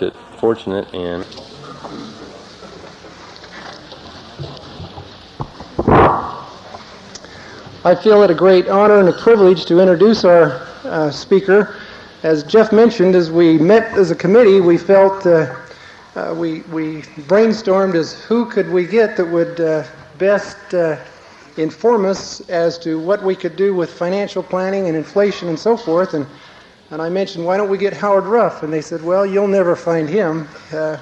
fortunate, fortunate and I feel it a great honor and a privilege to introduce our uh, speaker. As Jeff mentioned, as we met as a committee, we felt uh, uh, we, we brainstormed as who could we get that would uh, best uh, inform us as to what we could do with financial planning and inflation and so forth. And, and I mentioned, why don't we get Howard Ruff? And they said, well, you'll never find him. Uh,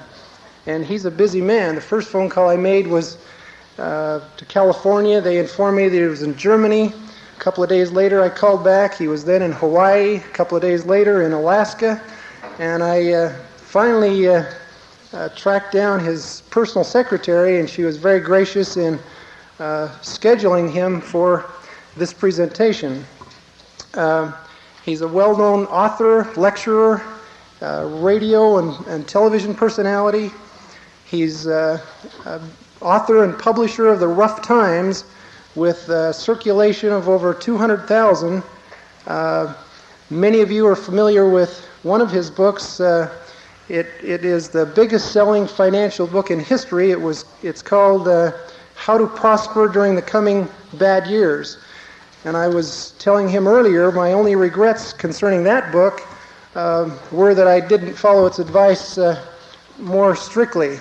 and he's a busy man. The first phone call I made was uh, to California. They informed me that he was in Germany. A couple of days later, I called back. He was then in Hawaii. A couple of days later, in Alaska. And I uh, finally uh, uh, tracked down his personal secretary, and she was very gracious in uh, scheduling him for this presentation. Uh, he's a well known author, lecturer, uh, radio and, and, television personality. He's uh, author and publisher of the Ruff Times with a circulation of over 200,000. Uh, many of you are familiar with one of his books. Uh, it, it is the biggest selling financial book in history. It was, it's called uh, How to Prosper During the Coming Bad Years. And I was telling him earlier, my only regrets concerning that book uh, were that I didn't follow its advice uh, more strictly.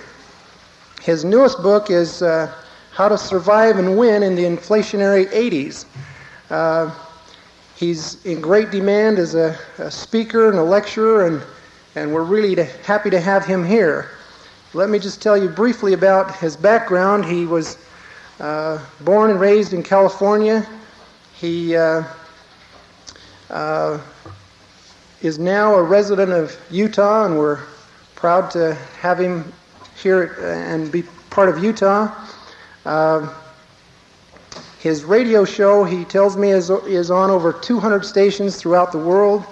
His newest book is uh, How to Survive and Win in the Inflationary 80s. Uh, he's in great demand as a, a speaker and a lecturer, and and we're really to, happy to have him here. Let me just tell you briefly about his background. He was uh, born and raised in California. He uh, uh, is now a resident of Utah, and we're proud to have him here and be part of Utah. Uh, his radio show, he tells me, is, is on over 200 stations throughout the world.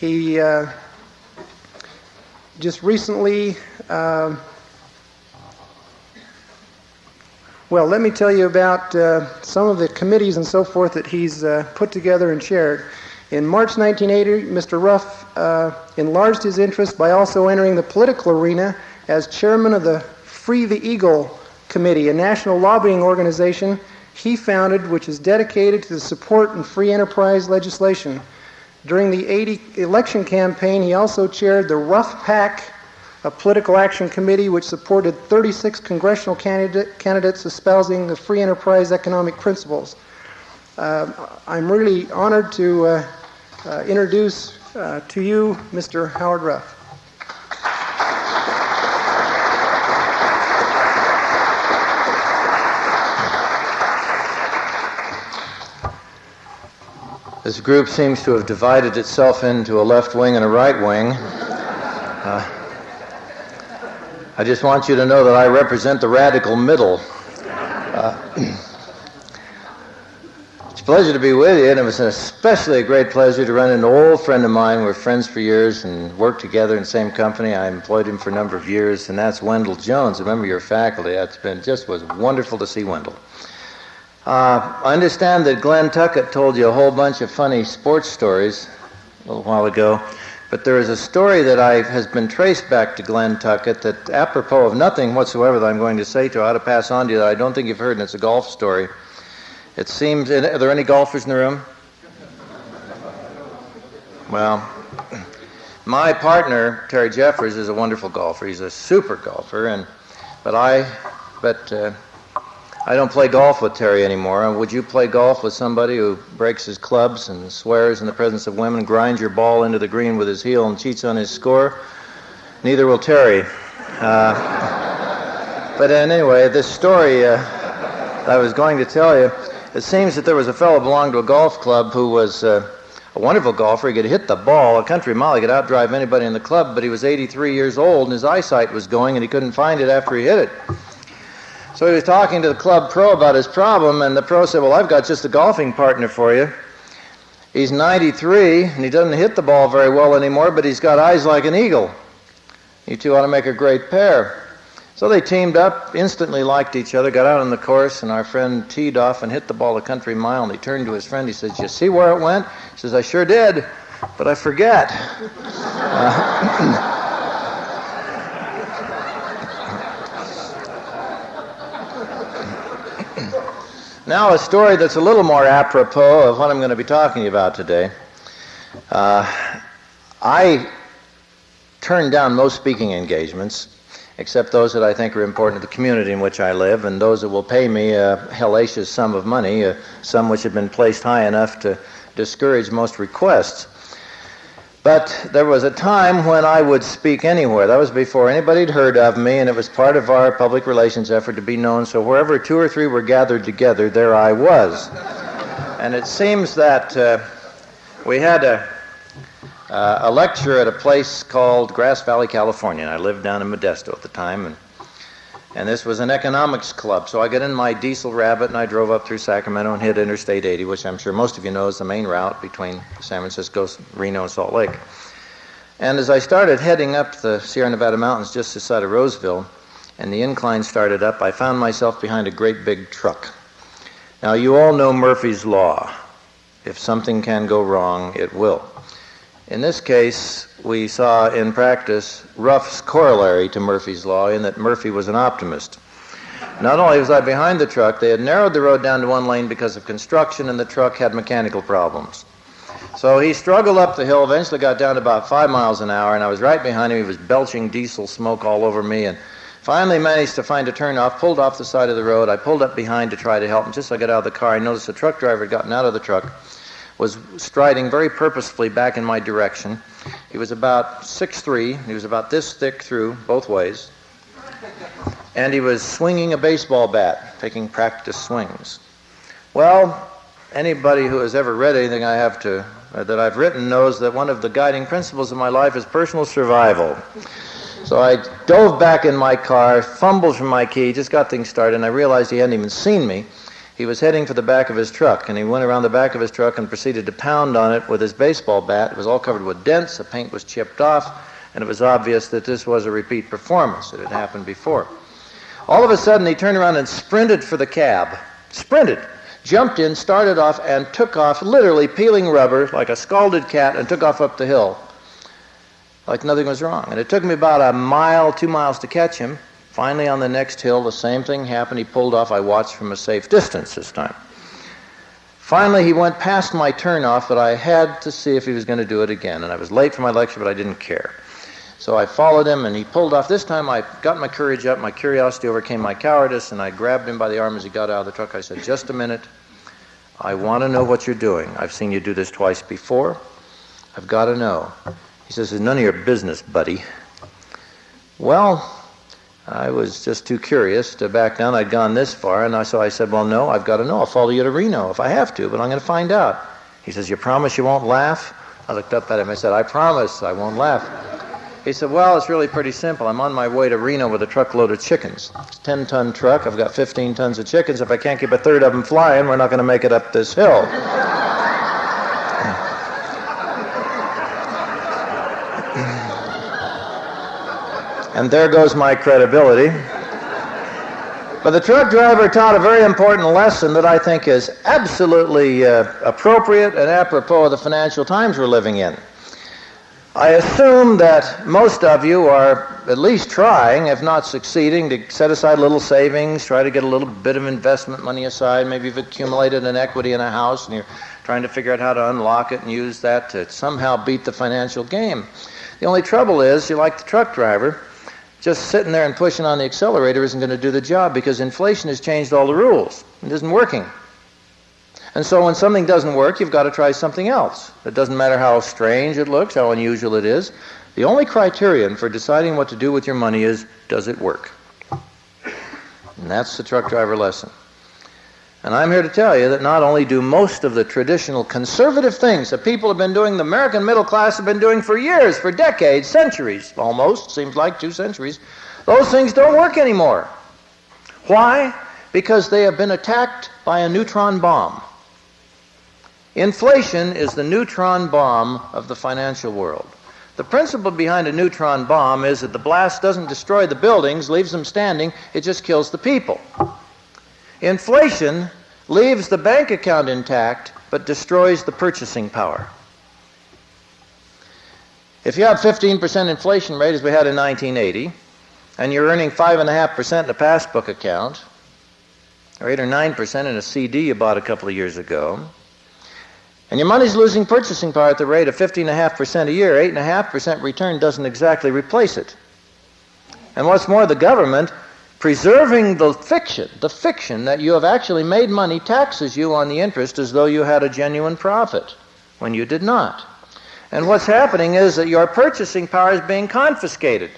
He uh, just recently, uh, well, let me tell you about uh, some of the committees and so forth that he's uh, put together and chaired. In March 1980, Mr. Ruff uh, enlarged his interest by also entering the political arena as chairman of the Free the Eagle Committee, a national lobbying organization he founded which is dedicated to the support and free enterprise legislation. During the 80 election campaign, he also chaired the Ruff PAC, a political action committee which supported 36 congressional candidate, candidates espousing the free enterprise economic principles. Uh, I'm really honored to uh, uh, introduce uh, to you Mr. Howard Ruff. This group seems to have divided itself into a left wing and a right wing. I just want you to know that I represent the radical middle. Uh, it's a pleasure to be with you, and it was especially a great pleasure to run into an old friend of mine. We're friends for years and worked together in the same company. I employed him for a number of years, and that's Wendell Jones, a member of your faculty. It's been just was wonderful to see Wendell. Uh, I understand that Glenn Tuckett told you a whole bunch of funny sports stories a little while ago, but there is a story that I, has been traced back to Glenn Tuckett that, apropos of nothing whatsoever that I'm going to say to you, I ought to pass on to you that I don't think you've heard, and it's a golf story. It seems, are there any golfers in the room? Well, my partner, Terry Jeffers, is a wonderful golfer. He's a super golfer, and but I, but uh, I don't play golf with Terry anymore. Would you play golf with somebody who breaks his clubs and swears in the presence of women, grinds your ball into the green with his heel, and cheats on his score? Neither will Terry. Uh, but anyway, this story uh, I was going to tell you, it seems that there was a fellow belonged to a golf club who was uh, a wonderful golfer. He could hit the ball a country mile. He could outdrive anybody in the club, but he was 83 years old and his eyesight was going, and he couldn't find it after he hit it. So he was talking to the club pro about his problem, and the pro said, Well, I've got just a golfing partner for you. He's 93, and he doesn't hit the ball very well anymore, but he's got eyes like an eagle. You two ought to make a great pair. So they teamed up, instantly liked each other, got out on the course, and our friend teed off and hit the ball a country mile. And he turned to his friend. He says, You see where it went? He says, I sure did, but I forget. Uh, Now, a story that's a little more apropos of what I'm going to be talking about today. Uh, I turn down most speaking engagements, except those that I think are important to the community in which I live, and those that will pay me a hellacious sum of money, a sum which had been placed high enough to discourage most requests. But there was a time when I would speak anywhere. That was before anybody had heard of me, and it was part of our public relations effort to be known. So wherever two or three were gathered together, there I was. and it seems that uh, we had a, uh, a lecture at a place called Grass Valley, California. And I lived down in Modesto at the time, and and this was an economics club. So I got in my diesel rabbit and I drove up through Sacramento and hit Interstate 80, which I'm sure most of you know is the main route between San Francisco, Reno, and Salt Lake. And as I started heading up the Sierra Nevada mountains just outside of Roseville, and the incline started up, I found myself behind a great big truck. Now, you all know Murphy's Law. If something can go wrong, it will. In this case, we saw in practice Ruff's corollary to Murphy's Law in that Murphy was an optimist. Not only was I behind the truck, they had narrowed the road down to one lane because of construction, and the truck had mechanical problems. So he struggled up the hill, eventually got down to about five miles an hour, and I was right behind him. He was belching diesel smoke all over me, and finally managed to find a turnoff, pulled off the side of the road. I pulled up behind to try to help him. Just as I got out of the car, I noticed the truck driver had gotten out of the truck was striding very purposefully back in my direction. He was about six three. He was about this thick through both ways. And he was swinging a baseball bat, taking practice swings. Well, anybody who has ever read anything I have to uh, that I've written knows that one of the guiding principles of my life is personal survival. So I dove back in my car, fumbled for my key, just got things started, and I realized he hadn't even seen me. He was heading for the back of his truck, and he went around the back of his truck and proceeded to pound on it with his baseball bat. It was all covered with dents, the paint was chipped off, and it was obvious that this was a repeat performance. It had happened before. All of a sudden, he turned around and sprinted for the cab. Sprinted. Jumped in, started off, and took off, literally peeling rubber like a scalded cat, and took off up the hill like nothing was wrong. And it took me about a mile, two miles to catch him. Finally, on the next hill, the same thing happened. He pulled off. I watched from a safe distance this time. Finally, he went past my turnoff, but I had to see if he was going to do it again. And I was late for my lecture, but I didn't care. So I followed him, and he pulled off. This time, I got my courage up. My curiosity overcame my cowardice, and I grabbed him by the arm as he got out of the truck. I said, Just a minute. I want to know what you're doing. I've seen you do this twice before. I've got to know. He says, It's none of your business, buddy. Well, I was just too curious to back down. I'd gone this far, and I, so I said, Well, no, I've got to know. I'll follow you to Reno if I have to, but I'm going to find out. He says, You promise you won't laugh? I looked up at him. I said, I promise I won't laugh. He said, Well, it's really pretty simple. I'm on my way to Reno with a truckload of chickens. It's a 10 ton truck. I've got 15 tons of chickens. If I can't keep a third of them flying, we're not going to make it up this hill. And there goes my credibility. But the truck driver taught a very important lesson that I think is absolutely uh, appropriate and apropos of the financial times we're living in. I assume that most of you are at least trying, if not succeeding, to set aside a little savings, try to get a little bit of investment money aside. Maybe you've accumulated an equity in a house and you're trying to figure out how to unlock it and use that to somehow beat the financial game. The only trouble is, you're like the truck driver just sitting there and pushing on the accelerator isn't going to do the job because inflation has changed all the rules. It isn't working. And so when something doesn't work, you've got to try something else. It doesn't matter how strange it looks, how unusual it is. The only criterion for deciding what to do with your money is does it work? And that's the truck driver lesson. And I'm here to tell you that not only do most of the traditional conservative things that people have been doing, the American middle class have been doing for years, for decades, centuries, almost, seems like two centuries, those things don't work anymore. Why? Because they have been attacked by a neutron bomb. Inflation is the neutron bomb of the financial world. The principle behind a neutron bomb is that the blast doesn't destroy the buildings, leaves them standing, it just kills the people. Inflation leaves the bank account intact but destroys the purchasing power. If you have 15% inflation rate as we had in 1980, and you're earning 5.5% in a passbook account, or 8 or 9% in a CD you bought a couple of years ago, and your money's losing purchasing power at the rate of 15.5% a year, 8.5% return doesn't exactly replace it. And what's more, the government, preserving the fiction, the fiction that you have actually made money, taxes you on the interest as though you had a genuine profit when you did not. And what's happening is that your purchasing power is being confiscated.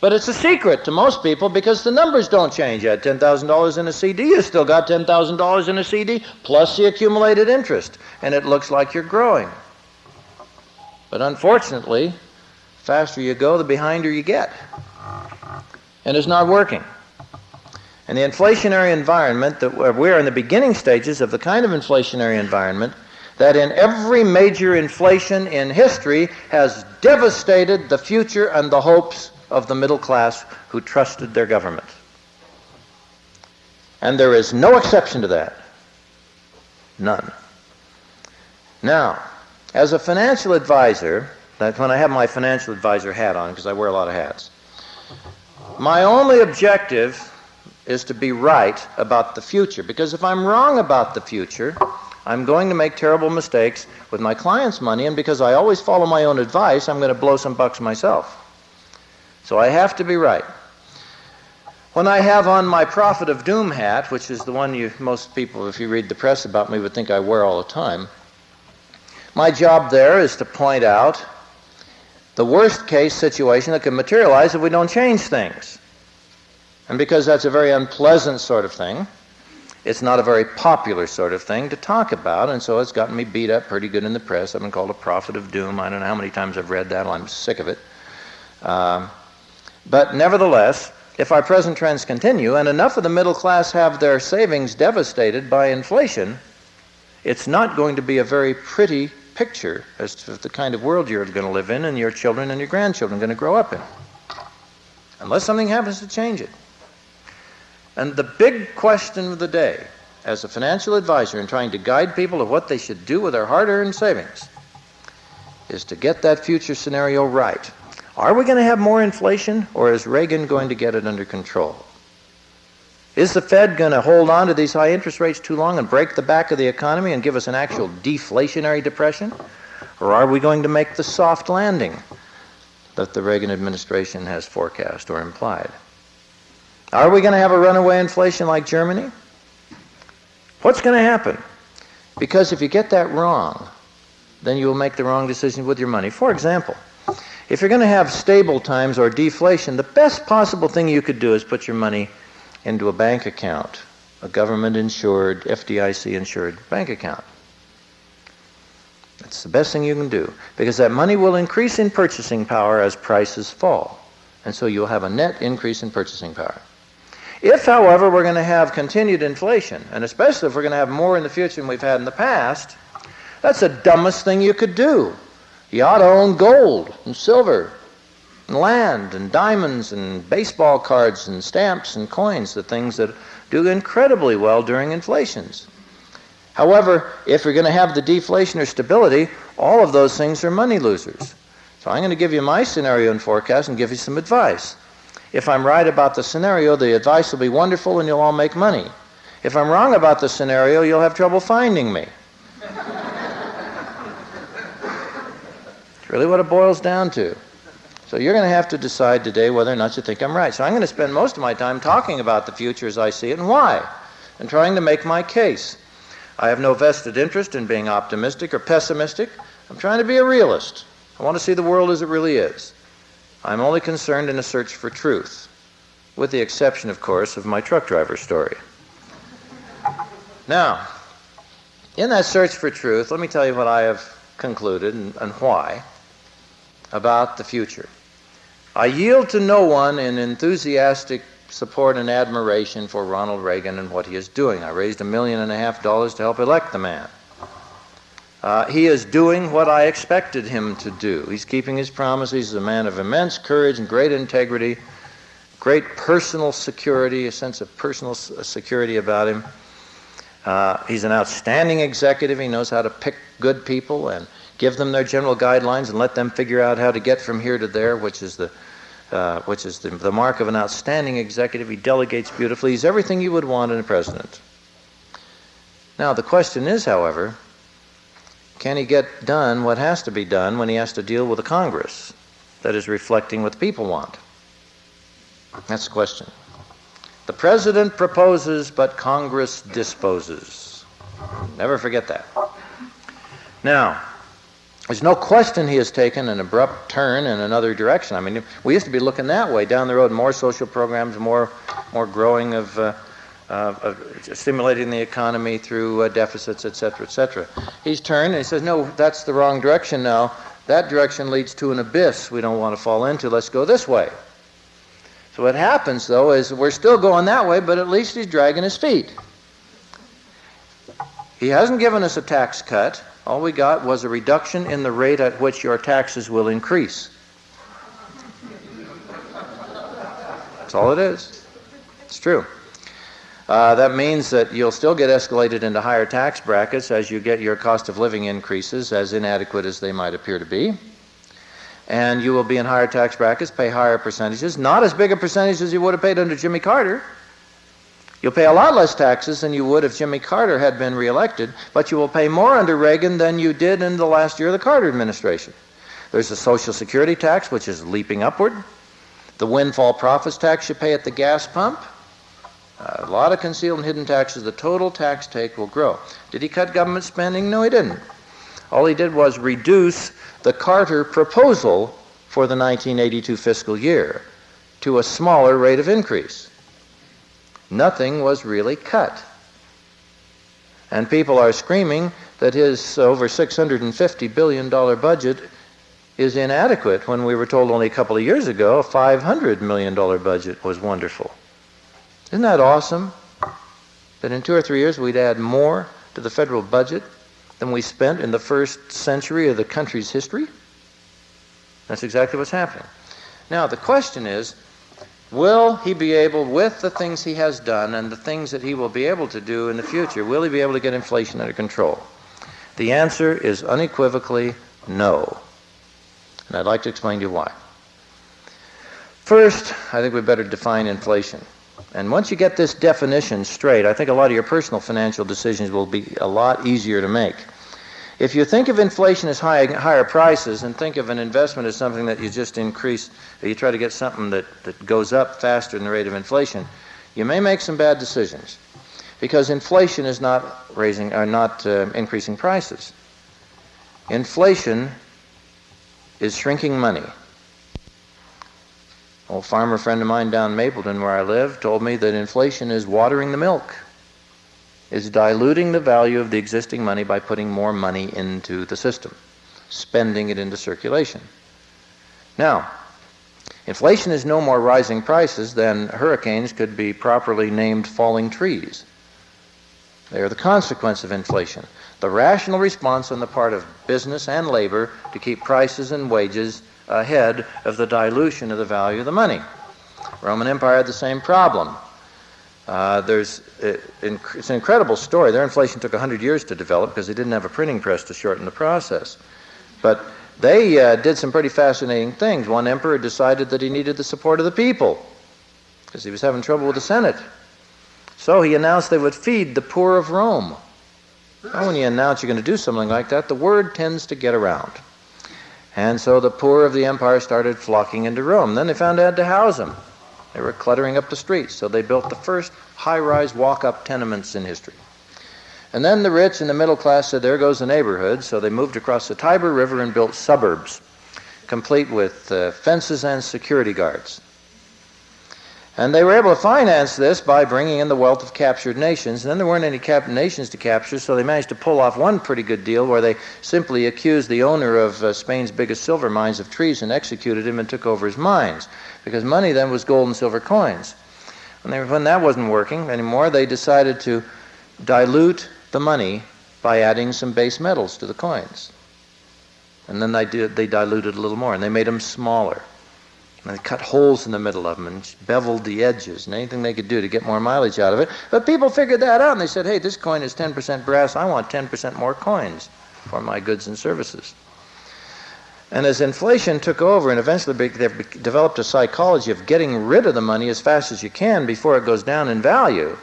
But it's a secret to most people because the numbers don't change. Had $10,000 in a CD, you still got $10,000 in a CD plus the accumulated interest, and it looks like you're growing. But unfortunately, the faster you go, the behinder you get. And it's not working. And the inflationary environment that uh, we're in the beginning stages of the kind of inflationary environment that in every major inflation in history has devastated the future and the hopes of the middle class who trusted their government. And there is no exception to that. None. Now, as a financial advisor, that's when I have my financial advisor hat on, because I wear a lot of hats, my only objective is to be right about the future. Because if I'm wrong about the future, I'm going to make terrible mistakes with my clients' money, and because I always follow my own advice, I'm going to blow some bucks myself. So I have to be right. When I have on my prophet of doom hat, which is the one you most people, if you read the press about me, would think I wear all the time, my job there is to point out the worst case situation that can materialize if we don't change things. And because that's a very unpleasant sort of thing, it's not a very popular sort of thing to talk about, and so it's gotten me beat up pretty good in the press. I've been called a prophet of doom. I don't know how many times I've read that. I'm sick of it. Um, but nevertheless, if our present trends continue and enough of the middle class have their savings devastated by inflation, it's not going to be a very pretty picture as to the kind of world you're going to live in and your children and your grandchildren are going to grow up in. Unless something happens to change it. And the big question of the day, as a financial advisor in trying to guide people of what they should do with their hard earned savings, is to get that future scenario right. Are we going to have more inflation, or is Reagan going to get it under control? Is the Fed going to hold on to these high interest rates too long and break the back of the economy and give us an actual deflationary depression? Or are we going to make the soft landing that the Reagan administration has forecast or implied? Are we going to have a runaway inflation like Germany? What's going to happen? Because if you get that wrong, then you will make the wrong decision with your money. For example, if you're going to have stable times or deflation, the best possible thing you could do is put your money into a bank account, a government insured, FDIC insured bank account. That's the best thing you can do because that money will increase in purchasing power as prices fall. And so you'll have a net increase in purchasing power. If, however, we're going to have continued inflation, and especially if we're going to have more in the future than we've had in the past, that's the dumbest thing you could do. You ought to own gold and silver and land and diamonds and baseball cards and stamps and coins, the things that do incredibly well during inflations. However, if you're going to have the deflation or stability, all of those things are money losers. So I'm going to give you my scenario and forecast and give you some advice. If I'm right about the scenario, the advice will be wonderful and you'll all make money. If I'm wrong about the scenario, you'll have trouble finding me. It's really what it boils down to. So you're going to have to decide today whether or not you think I'm right. So I'm going to spend most of my time talking about the future as I see it and why, and trying to make my case. I have no vested interest in being optimistic or pessimistic. I'm trying to be a realist. I want to see the world as it really is. I'm only concerned in a search for truth, with the exception, of course, of my truck driver story. Now, in that search for truth, let me tell you what I have concluded and, and why about the future. I yield to no one in enthusiastic support and admiration for Ronald Reagan and what he is doing. I raised a million and a half dollars to help elect the man. Uh, he is doing what I expected him to do. He's keeping his promises. He's a man of immense courage and great integrity, great personal security, a sense of personal security about him. Uh, he's an outstanding executive. He knows how to pick good people and give them their general guidelines and let them figure out how to get from here to there, which is the uh, which is the, the mark of an outstanding executive. He delegates beautifully. He's everything you would want in a president. Now, the question is, however, can he get done what has to be done when he has to deal with a Congress that is reflecting what the people want? That's the question. The president proposes, but Congress disposes. Never forget that. Now, there's no question he has taken an abrupt turn in another direction. I mean, we used to be looking that way down the road, more social programs, more, more growing of, uh, uh, stimulating the economy through uh, deficits, et cetera, et cetera. He's turned and he says, no, that's the wrong direction now. That direction leads to an abyss we don't want to fall into. Let's go this way. So what happens, though, is we're still going that way, but at least he's dragging his feet. He hasn't given us a tax cut. All we got was a reduction in the rate at which your taxes will increase. That's all it is. It's true. Uh, that means that you'll still get escalated into higher tax brackets as you get your cost of living increases, as inadequate as they might appear to be. And you will be in higher tax brackets, pay higher percentages, not as big a percentage as you would have paid under Jimmy Carter. You'll pay a lot less taxes than you would if Jimmy Carter had been reelected, but you will pay more under Reagan than you did in the last year of the Carter administration. There's the Social Security tax, which is leaping upward. The windfall profits tax you pay at the gas pump. Uh, a lot of concealed and hidden taxes. The total tax take will grow. Did he cut government spending? No, he didn't. All he did was reduce the Carter proposal for the 1982 fiscal year to a smaller rate of increase nothing was really cut. And people are screaming that his over $650 billion budget is inadequate when we were told only a couple of years ago a $500 million budget was wonderful. Isn't that awesome? That in two or three years we'd add more to the federal budget than we spent in the first century of the country's history? That's exactly what's happening. Now, the question is Will he be able, with the things he has done and the things that he will be able to do in the future, will he be able to get inflation under control? The answer is unequivocally no. And I'd like to explain to you why. First, I think we better define inflation. And once you get this definition straight, I think a lot of your personal financial decisions will be a lot easier to make. If you think of inflation as high, higher prices and think of an investment as something that you just increase, you try to get something that, that goes up faster than the rate of inflation, you may make some bad decisions because inflation is not raising or not uh, increasing prices. Inflation is shrinking money. Old farmer friend of mine down in Mapleton, where I live, told me that inflation is watering the milk is diluting the value of the existing money by putting more money into the system, spending it into circulation. Now, inflation is no more rising prices than hurricanes could be properly named falling trees. They are the consequence of inflation. The rational response on the part of business and labor to keep prices and wages ahead of the dilution of the value of the money. Roman Empire had the same problem. Uh, there's it, uh, it's an incredible story. Their inflation took 100 years to develop because they didn't have a printing press to shorten the process. But they uh, did some pretty fascinating things. One emperor decided that he needed the support of the people because he was having trouble with the Senate. So he announced they would feed the poor of Rome. Well, when you announce you're going to do something like that, the word tends to get around. And so the poor of the empire started flocking into Rome. Then they found they had to house them. They were cluttering up the streets, so they built the first high rise walk up tenements in history. And then the rich and the middle class said, There goes the neighborhood, so they moved across the Tiber River and built suburbs, complete with uh, fences and security guards. And they were able to finance this by bringing in the wealth of captured nations. And then there weren't any cap- nations to capture, so they managed to pull off one pretty good deal where they simply accused the owner of uh, Spain's biggest silver mines of treason, executed him, and took over his mines. Because money then was gold and silver coins. And they, when that wasn't working anymore, they decided to dilute the money by adding some base metals to the coins. And then they, did, they diluted a little more, and they made them smaller. And they cut holes in the middle of them and beveled the edges and anything they could do to get more mileage out of it. But people figured that out and they said, hey, this coin is 10% brass. I want 10% more coins for my goods and services. And as inflation took over and eventually they developed a psychology of getting rid of the money as fast as you can before it goes down in value,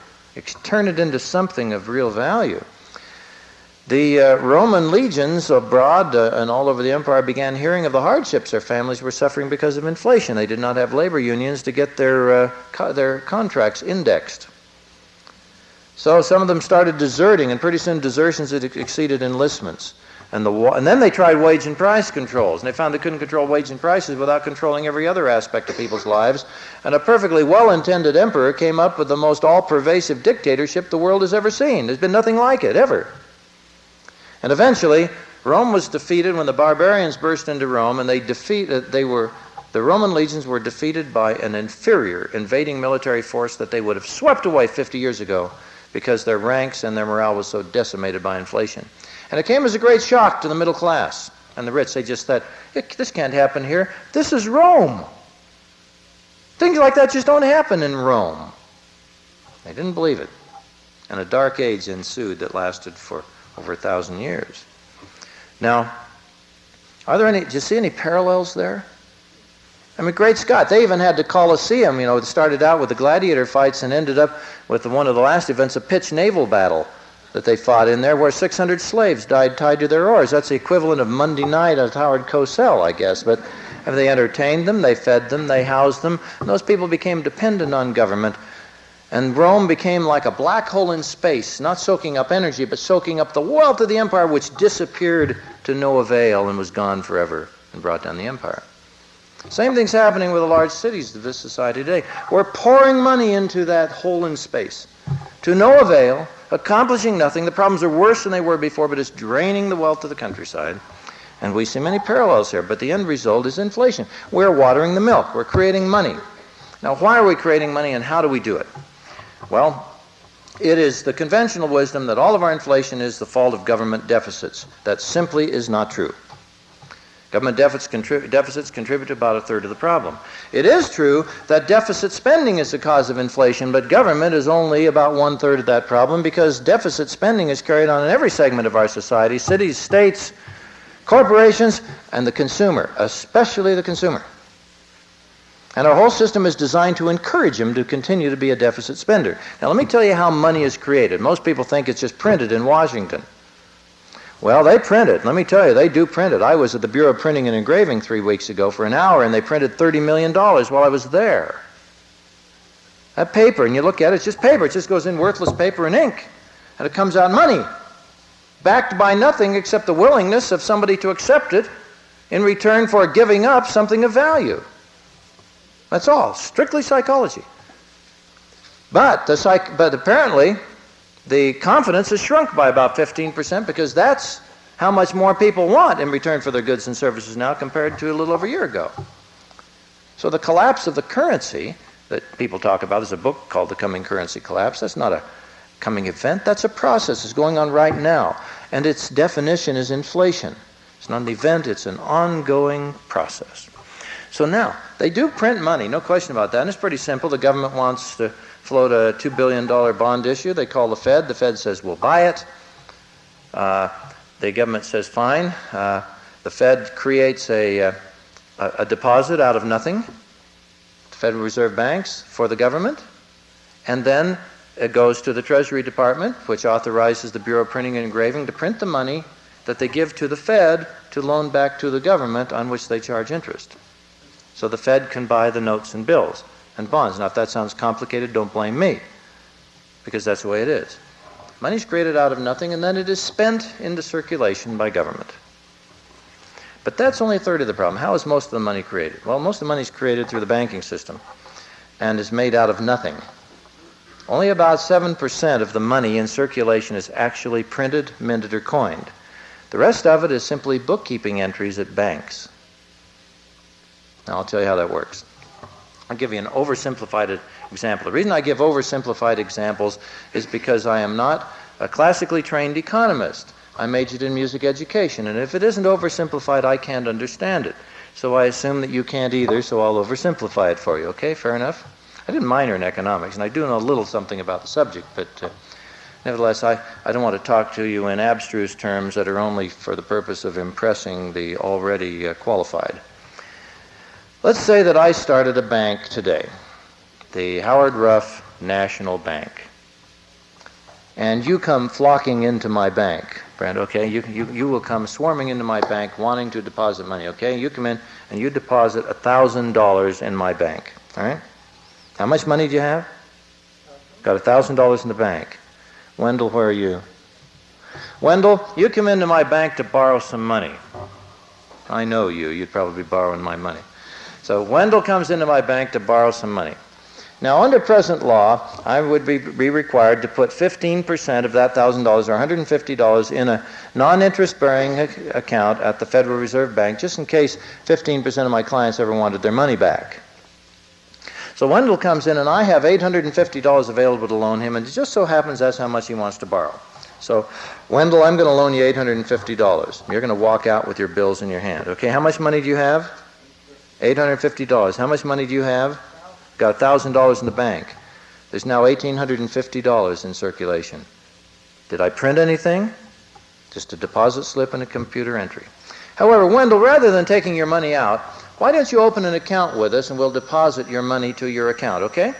turn it into something of real value. The uh, Roman legions abroad uh, and all over the empire began hearing of the hardships their families were suffering because of inflation. They did not have labor unions to get their, uh, co- their contracts indexed. So some of them started deserting, and pretty soon desertions had exceeded enlistments. And, the, and then they tried wage and price controls, and they found they couldn't control wage and prices without controlling every other aspect of people's lives. And a perfectly well intended emperor came up with the most all pervasive dictatorship the world has ever seen. There's been nothing like it, ever. And eventually, Rome was defeated when the barbarians burst into Rome, and they defeated, uh, they were, the Roman legions were defeated by an inferior invading military force that they would have swept away 50 years ago because their ranks and their morale was so decimated by inflation. And it came as a great shock to the middle class and the rich. They just thought, this can't happen here. This is Rome. Things like that just don't happen in Rome. They didn't believe it. And a dark age ensued that lasted for over a thousand years. Now, are there any, do you see any parallels there? I mean, great Scott, they even had the Colosseum, you know, it started out with the gladiator fights and ended up with one of the last events, a pitched naval battle that they fought in there where 600 slaves died tied to their oars. That's the equivalent of Monday night at Howard Cosell, I guess. But have they entertained them, they fed them, they housed them, those people became dependent on government. And Rome became like a black hole in space, not soaking up energy, but soaking up the wealth of the empire, which disappeared to no avail and was gone forever and brought down the empire. Same thing's happening with the large cities of this society today. We're pouring money into that hole in space to no avail, accomplishing nothing. The problems are worse than they were before, but it's draining the wealth of the countryside. And we see many parallels here, but the end result is inflation. We're watering the milk, we're creating money. Now, why are we creating money and how do we do it? Well, it is the conventional wisdom that all of our inflation is the fault of government deficits. That simply is not true. Government deficits, contrib- deficits contribute to about a third of the problem. It is true that deficit spending is the cause of inflation, but government is only about one third of that problem because deficit spending is carried on in every segment of our society cities, states, corporations, and the consumer, especially the consumer. And our whole system is designed to encourage him to continue to be a deficit spender. Now, let me tell you how money is created. Most people think it's just printed in Washington. Well, they print it. Let me tell you, they do print it. I was at the Bureau of Printing and Engraving three weeks ago for an hour, and they printed $30 million while I was there. That paper, and you look at it, it's just paper. It just goes in worthless paper and ink, and it comes out money, backed by nothing except the willingness of somebody to accept it in return for giving up something of value. That's all, strictly psychology. But, the psych- but apparently, the confidence has shrunk by about 15% because that's how much more people want in return for their goods and services now compared to a little over a year ago. So the collapse of the currency that people talk about, there's a book called The Coming Currency Collapse. That's not a coming event, that's a process. It's going on right now. And its definition is inflation. It's not an event, it's an ongoing process. So now, they do print money, no question about that. And it's pretty simple. The government wants to float a $2 billion bond issue. They call the Fed. The Fed says, we'll buy it. Uh, the government says, fine. Uh, the Fed creates a, uh, a, a deposit out of nothing, the Federal Reserve Banks, for the government. And then it goes to the Treasury Department, which authorizes the Bureau of Printing and Engraving to print the money that they give to the Fed to loan back to the government on which they charge interest. So the Fed can buy the notes and bills and bonds. Now, if that sounds complicated, don't blame me, because that's the way it is. Money is created out of nothing, and then it is spent into circulation by government. But that's only a third of the problem. How is most of the money created? Well, most of the money is created through the banking system and is made out of nothing. Only about 7% of the money in circulation is actually printed, minted, or coined. The rest of it is simply bookkeeping entries at banks. Now, I'll tell you how that works. I'll give you an oversimplified example. The reason I give oversimplified examples is because I am not a classically trained economist. I majored in music education, and if it isn't oversimplified, I can't understand it. So I assume that you can't either, so I'll oversimplify it for you. Okay, fair enough? I didn't minor in economics, and I do know a little something about the subject, but uh, nevertheless, I, I don't want to talk to you in abstruse terms that are only for the purpose of impressing the already uh, qualified. Let's say that I started a bank today, the Howard Ruff National Bank. and you come flocking into my bank, Brent, okay? You, you, you will come swarming into my bank wanting to deposit money, okay? You come in and you deposit $1,000 in my bank, all right? How much money do you have? Got $1,000 in the bank. Wendell, where are you? Wendell, you come into my bank to borrow some money. I know you. You'd probably be borrowing my money. So Wendell comes into my bank to borrow some money. Now, under present law, I would be, be required to put 15% of that $1,000 or $150 in a non interest bearing account at the Federal Reserve Bank, just in case 15% of my clients ever wanted their money back. So Wendell comes in, and I have $850 available to loan him, and it just so happens that's how much he wants to borrow. So, Wendell, I'm going to loan you $850. You're going to walk out with your bills in your hand. Okay, how much money do you have? $850. How much money do you have? Got $1,000 in the bank. There's now $1,850 in circulation. Did I print anything? Just a deposit slip and a computer entry. However, Wendell, rather than taking your money out, why don't you open an account with us and we'll deposit your money to your account, okay?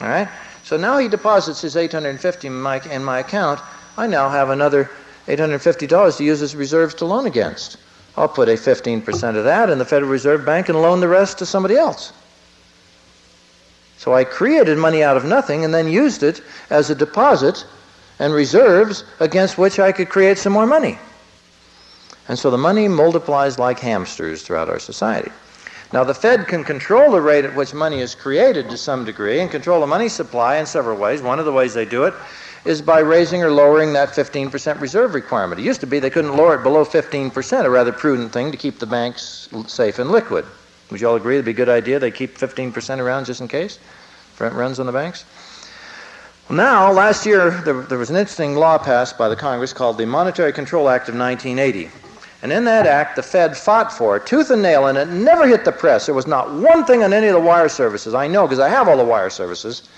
All right? So now he deposits his 850 in my, in my account. I now have another $850 to use as reserves to loan against. I'll put a 15% of that in the Federal Reserve Bank and loan the rest to somebody else. So I created money out of nothing and then used it as a deposit and reserves against which I could create some more money. And so the money multiplies like hamsters throughout our society. Now, the Fed can control the rate at which money is created to some degree and control the money supply in several ways. One of the ways they do it is by raising or lowering that 15% reserve requirement. It used to be they couldn't lower it below 15%, a rather prudent thing to keep the banks safe and liquid. Would you all agree it'd be a good idea they keep 15% around just in case? Rent runs on the banks? Now, last year, there, there was an interesting law passed by the Congress called the Monetary Control Act of 1980. And in that act, the Fed fought for it, tooth and nail, and it never hit the press. There was not one thing on any of the wire services. I know because I have all the wire services.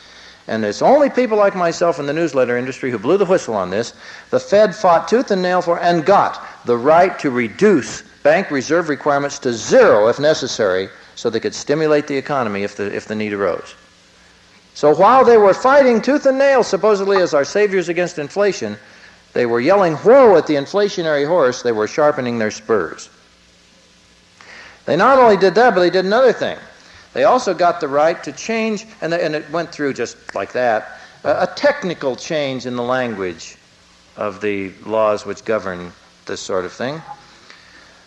And it's only people like myself in the newsletter industry who blew the whistle on this. The Fed fought tooth and nail for and got the right to reduce bank reserve requirements to zero if necessary so they could stimulate the economy if the, if the need arose. So while they were fighting tooth and nail, supposedly as our saviors against inflation, they were yelling whoa at the inflationary horse, they were sharpening their spurs. They not only did that, but they did another thing. They also got the right to change, and, and it went through just like that, a, a technical change in the language of the laws which govern this sort of thing.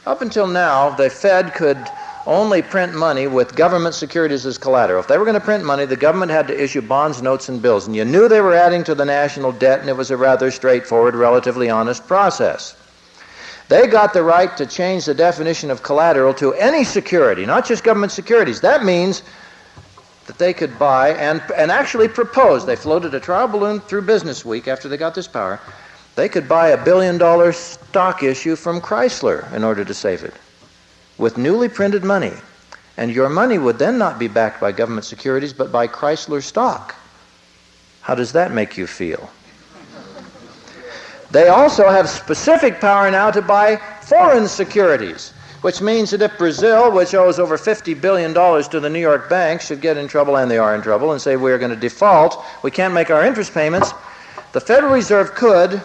Up until now, the Fed could only print money with government securities as collateral. If they were going to print money, the government had to issue bonds, notes, and bills. And you knew they were adding to the national debt, and it was a rather straightforward, relatively honest process. They got the right to change the definition of collateral to any security, not just government securities. That means that they could buy and, and actually propose. They floated a trial balloon through Business Week after they got this power. They could buy a billion dollar stock issue from Chrysler in order to save it with newly printed money. And your money would then not be backed by government securities, but by Chrysler stock. How does that make you feel? They also have specific power now to buy foreign securities, which means that if Brazil, which owes over $50 billion to the New York banks, should get in trouble, and they are in trouble, and say we're going to default, we can't make our interest payments, the Federal Reserve could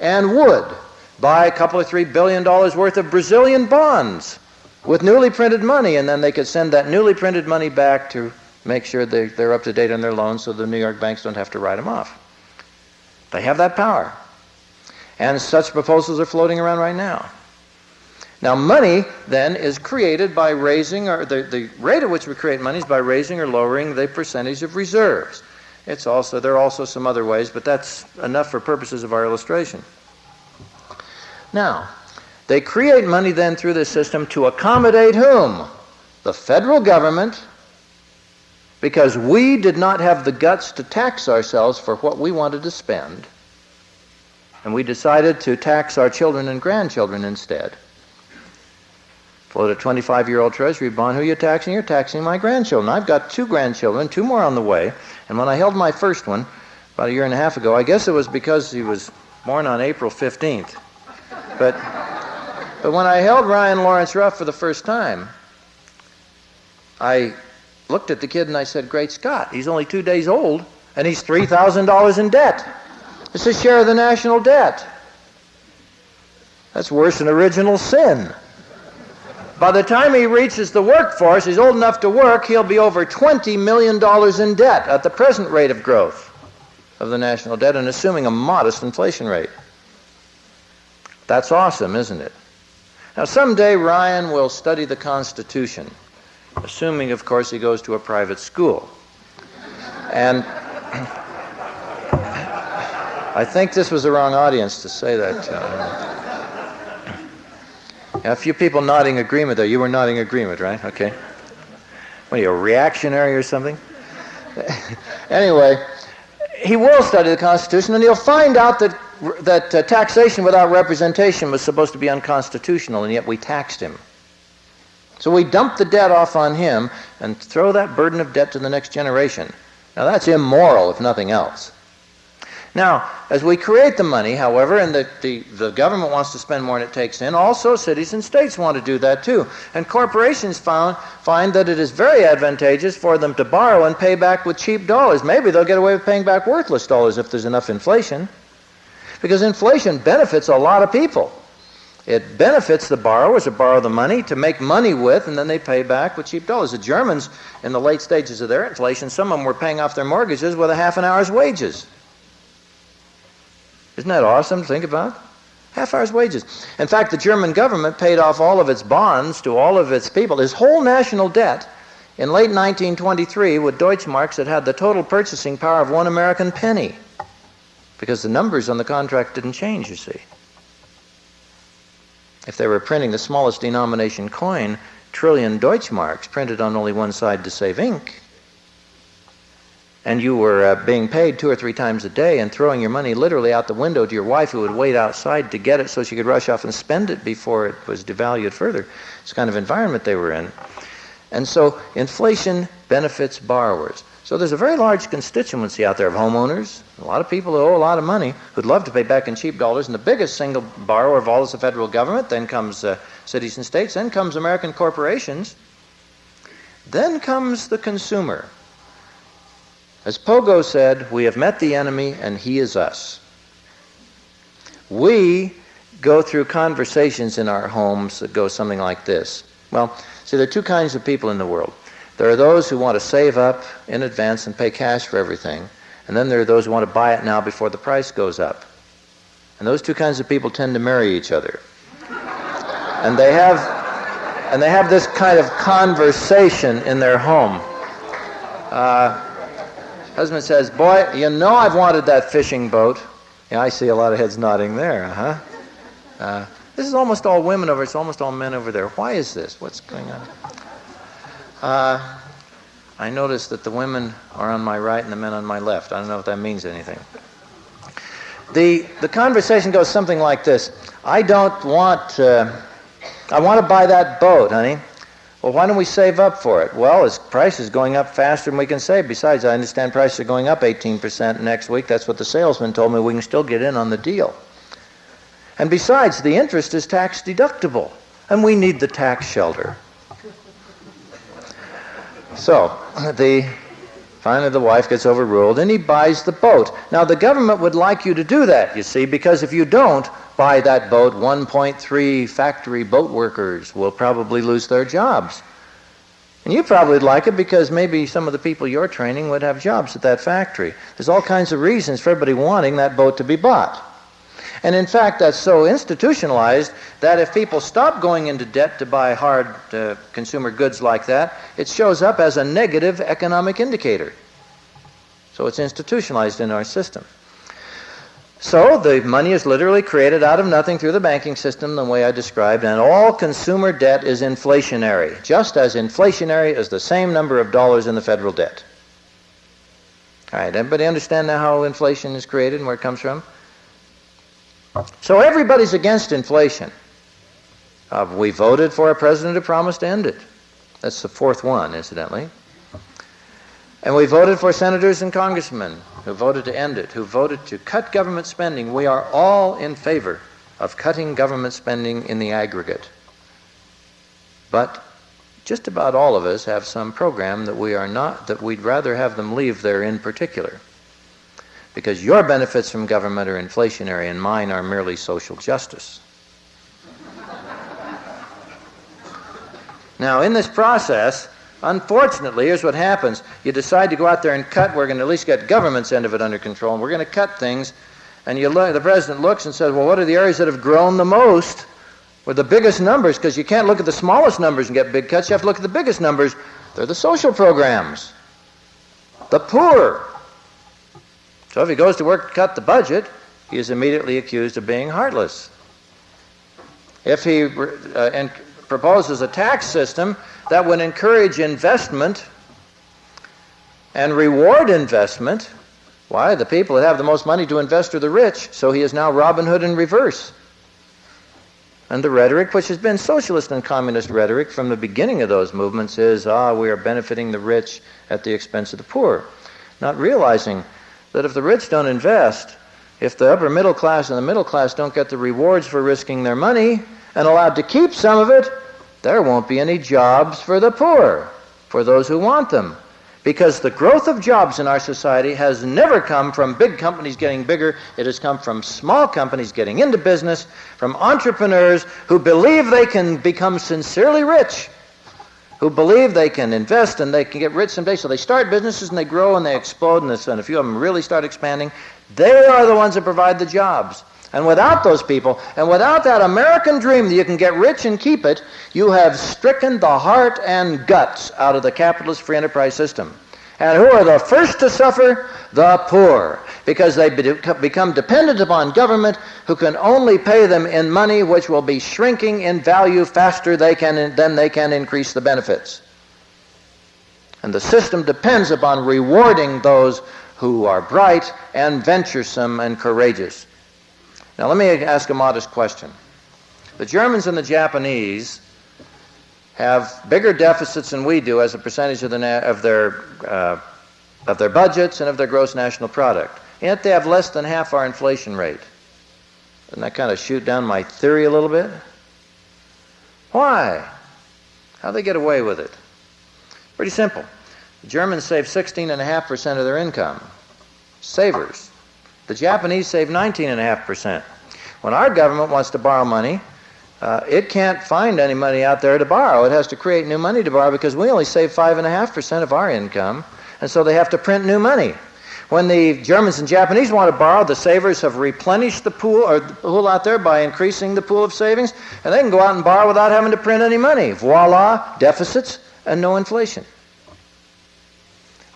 and would buy a couple of three billion dollars worth of Brazilian bonds with newly printed money, and then they could send that newly printed money back to make sure they, they're up to date on their loans so the New York banks don't have to write them off. They have that power. And such proposals are floating around right now. Now, money then is created by raising, or the, the rate at which we create money is by raising or lowering the percentage of reserves. It's also, there are also some other ways, but that's enough for purposes of our illustration. Now, they create money then through this system to accommodate whom? The federal government, because we did not have the guts to tax ourselves for what we wanted to spend. And we decided to tax our children and grandchildren instead. Float a 25 year old treasury bond. Who are you taxing? You're taxing my grandchildren. I've got two grandchildren, two more on the way. And when I held my first one, about a year and a half ago, I guess it was because he was born on April 15th. But but when I held Ryan Lawrence Ruff for the first time, I looked at the kid and I said, Great Scott, he's only two days old and he's $3,000 in debt. It's a share of the national debt. That's worse than original sin. By the time he reaches the workforce, he's old enough to work, he'll be over $20 million in debt at the present rate of growth of the national debt and assuming a modest inflation rate. That's awesome, isn't it? Now, someday Ryan will study the Constitution, assuming, of course, he goes to a private school. And I think this was the wrong audience to say that. A few people nodding agreement there. You were nodding agreement, right? Okay. What are you, a reactionary or something? anyway, he will study the Constitution and he'll find out that, that uh, taxation without representation was supposed to be unconstitutional, and yet we taxed him. So we dump the debt off on him and throw that burden of debt to the next generation. Now that's immoral, if nothing else. Now, as we create the money, however, and the, the, the, government wants to spend more than it takes in, also cities and states want to do that too. And corporations found, find that it is very advantageous for them to borrow and pay back with cheap dollars. Maybe they'll get away with paying back worthless dollars if there's enough inflation. Because inflation benefits a lot of people. It benefits the borrowers to borrow the money to make money with, and then they pay back with cheap dollars. The Germans, in the late stages of their inflation, some of them were paying off their mortgages with a half an hour's wages. Isn't that awesome to think about? Half hour's wages. In fact, the German government paid off all of its bonds to all of its people, its whole national debt, in late 1923 with Deutschmarks that had the total purchasing power of one American penny. Because the numbers on the contract didn't change, you see. If they were printing the smallest denomination coin, trillion Deutschmarks printed on only one side to save ink, and you were uh, being paid two or three times a day and throwing your money literally out the window to your wife who would wait outside to get it so she could rush off and spend it before it was devalued further. It's kind of environment they were in. And so inflation benefits borrowers. So there's a very large constituency out there of homeowners, a lot of people who owe a lot of money, who'd love to pay back in cheap dollars, and the biggest single borrower of all is the federal government, then comes uh, cities and states, then comes American corporations, then comes the consumer. As Pogo said, we have met the enemy and he is us. We go through conversations in our homes that go something like this. Well, see, there are two kinds of people in the world. There are those who want to save up in advance and pay cash for everything, and then there are those who want to buy it now before the price goes up. And those two kinds of people tend to marry each other. And they have and they have this kind of conversation in their home. Uh, Husband says, Boy, you know I've wanted that fishing boat. Yeah, I see a lot of heads nodding there, huh? Uh, this is almost all women over, it's almost all men over there. Why is this? What's going on? Uh, I notice that the women are on my right and the men on my left. I don't know if that means anything. The, the conversation goes something like this I don't want, uh, I want to buy that boat, honey. Well, why don't we save up for it? Well, its price is going up faster than we can save. Besides, I understand prices are going up 18% next week. That's what the salesman told me. We can still get in on the deal. And besides, the interest is tax deductible, and we need the tax shelter. So, the finally the wife gets overruled, and he buys the boat. Now, the government would like you to do that, you see, because if you don't, buy that boat, 1.3 factory boat workers will probably lose their jobs. And you probably like it because maybe some of the people you're training would have jobs at that factory. There's all kinds of reasons for everybody wanting that boat to be bought. And in fact, that's so institutionalized that if people stop going into debt to buy hard uh, consumer goods like that, it shows up as a negative economic indicator. So it's institutionalized in our system. So the money is literally created out of nothing through the banking system, the way I described, and all consumer debt is inflationary, just as inflationary as the same number of dollars in the federal debt. All right, everybody understand now how inflation is created and where it comes from? So everybody's against inflation. Uh, we voted for a president who promised to end it. That's the fourth one, incidentally. And we voted for senators and congressmen who voted to end it, who voted to cut government spending. We are all in favor of cutting government spending in the aggregate. But just about all of us have some program that we are not, that we'd rather have them leave there in particular. because your benefits from government are inflationary and mine are merely social justice. now, in this process, unfortunately, here's what happens. You decide to go out there and cut, we're going to at least get government's end of it under control, and we're going to cut things. And you look, the president looks and says, well, what are the areas that have grown the most? With the biggest numbers, because you can't look at the smallest numbers and get big cuts. You have to look at the biggest numbers. They're the social programs, the poor, so if he goes to work to cut the budget, he is immediately accused of being heartless. If he uh, proposes a tax system that would encourage investment and reward investment, why? The people that have the most money to invest are the rich, so he is now Robin Hood in reverse. And the rhetoric, which has been socialist and communist rhetoric from the beginning of those movements, is ah, we are benefiting the rich at the expense of the poor. Not realizing that if the rich don't invest, if the upper middle class and the middle class don't get the rewards for risking their money and allowed to keep some of it, there won't be any jobs for the poor, for those who want them. Because the growth of jobs in our society has never come from big companies getting bigger. It has come from small companies getting into business, from entrepreneurs who believe they can become sincerely rich who believe they can invest and they can get rich someday. So they start businesses and they grow and they explode, and, a few of them really start expanding. They are the ones that provide the jobs. And without those people, and without that American dream that you can get rich and keep it, you have stricken the heart and guts out of the capitalist free enterprise system. And who are the first to suffer? The poor. Because they become dependent upon government who can only pay them in money which will be shrinking in value faster they can, than they can increase the benefits. And the system depends upon rewarding those who are bright and venturesome and courageous. Now, let me ask a modest question. The Germans and the Japanese have bigger deficits than we do as a percentage of, the of, their, uh, of their budgets and of their gross national product. Yet they have less than half our inflation rate. Doesn't that kind of shoot down my theory a little bit? Why? How they get away with it? Pretty simple. The Germans save 16.5% of their income. Savers. The Japanese save 19.5%. When our government wants to borrow money, uh, it can't find any money out there to borrow. It has to create new money to borrow because we only save 5.5% of our income, and so they have to print new money. When the Germans and Japanese want to borrow, the savers have replenished the pool or the pool out there by increasing the pool of savings, and they can go out and borrow without having to print any money. Voila, deficits and no inflation.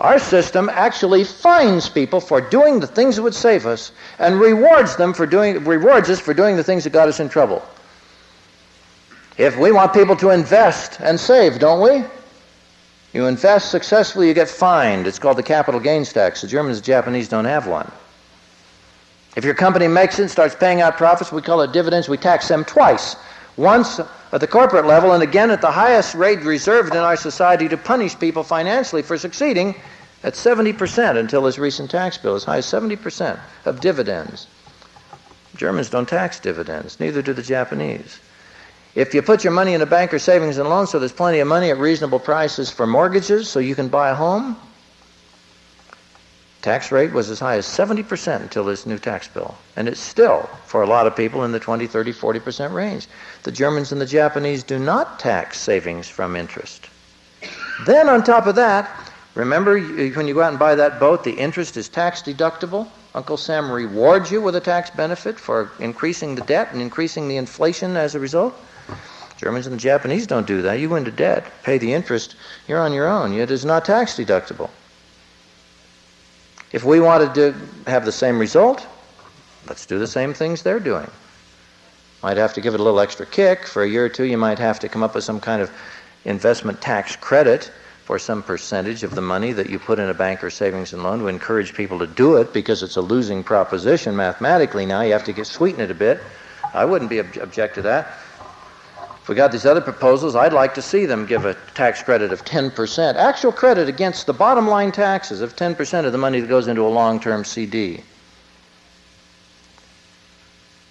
Our system actually fines people for doing the things that would save us and rewards them for doing rewards us for doing the things that got us in trouble. If we want people to invest and save, don't we? You invest successfully, you get fined. It's called the capital gains tax. The Germans and Japanese don't have one. If your company makes it and starts paying out profits, we call it dividends, we tax them twice. Once at the corporate level and again at the highest rate reserved in our society to punish people financially for succeeding at 70% until this recent tax bill, as high as 70% of dividends. Germans don't tax dividends, neither do the Japanese. If you put your money in a bank or savings and loan so there's plenty of money at reasonable prices for mortgages so you can buy a home, tax rate was as high as 70% until this new tax bill. And it's still, for a lot of people, in the 20, 30, 40% range. The Germans and the Japanese do not tax savings from interest. Then, on top of that, remember when you go out and buy that boat, the interest is tax deductible? Uncle Sam rewards you with a tax benefit for increasing the debt and increasing the inflation as a result. Germans and the Japanese don't do that. You go into debt, pay the interest, you're on your own. It is not tax deductible. If we wanted to have the same result, let's do the same things they're doing. Might have to give it a little extra kick. For a year or two, you might have to come up with some kind of investment tax credit for some percentage of the money that you put in a bank or savings and loan to encourage people to do it because it's a losing proposition mathematically now. You have to get sweeten it a bit. I wouldn't be ob- object to that we got these other proposals, I'd like to see them give a tax credit of 10%, actual credit against the bottom line taxes of 10% of the money that goes into a long term CD.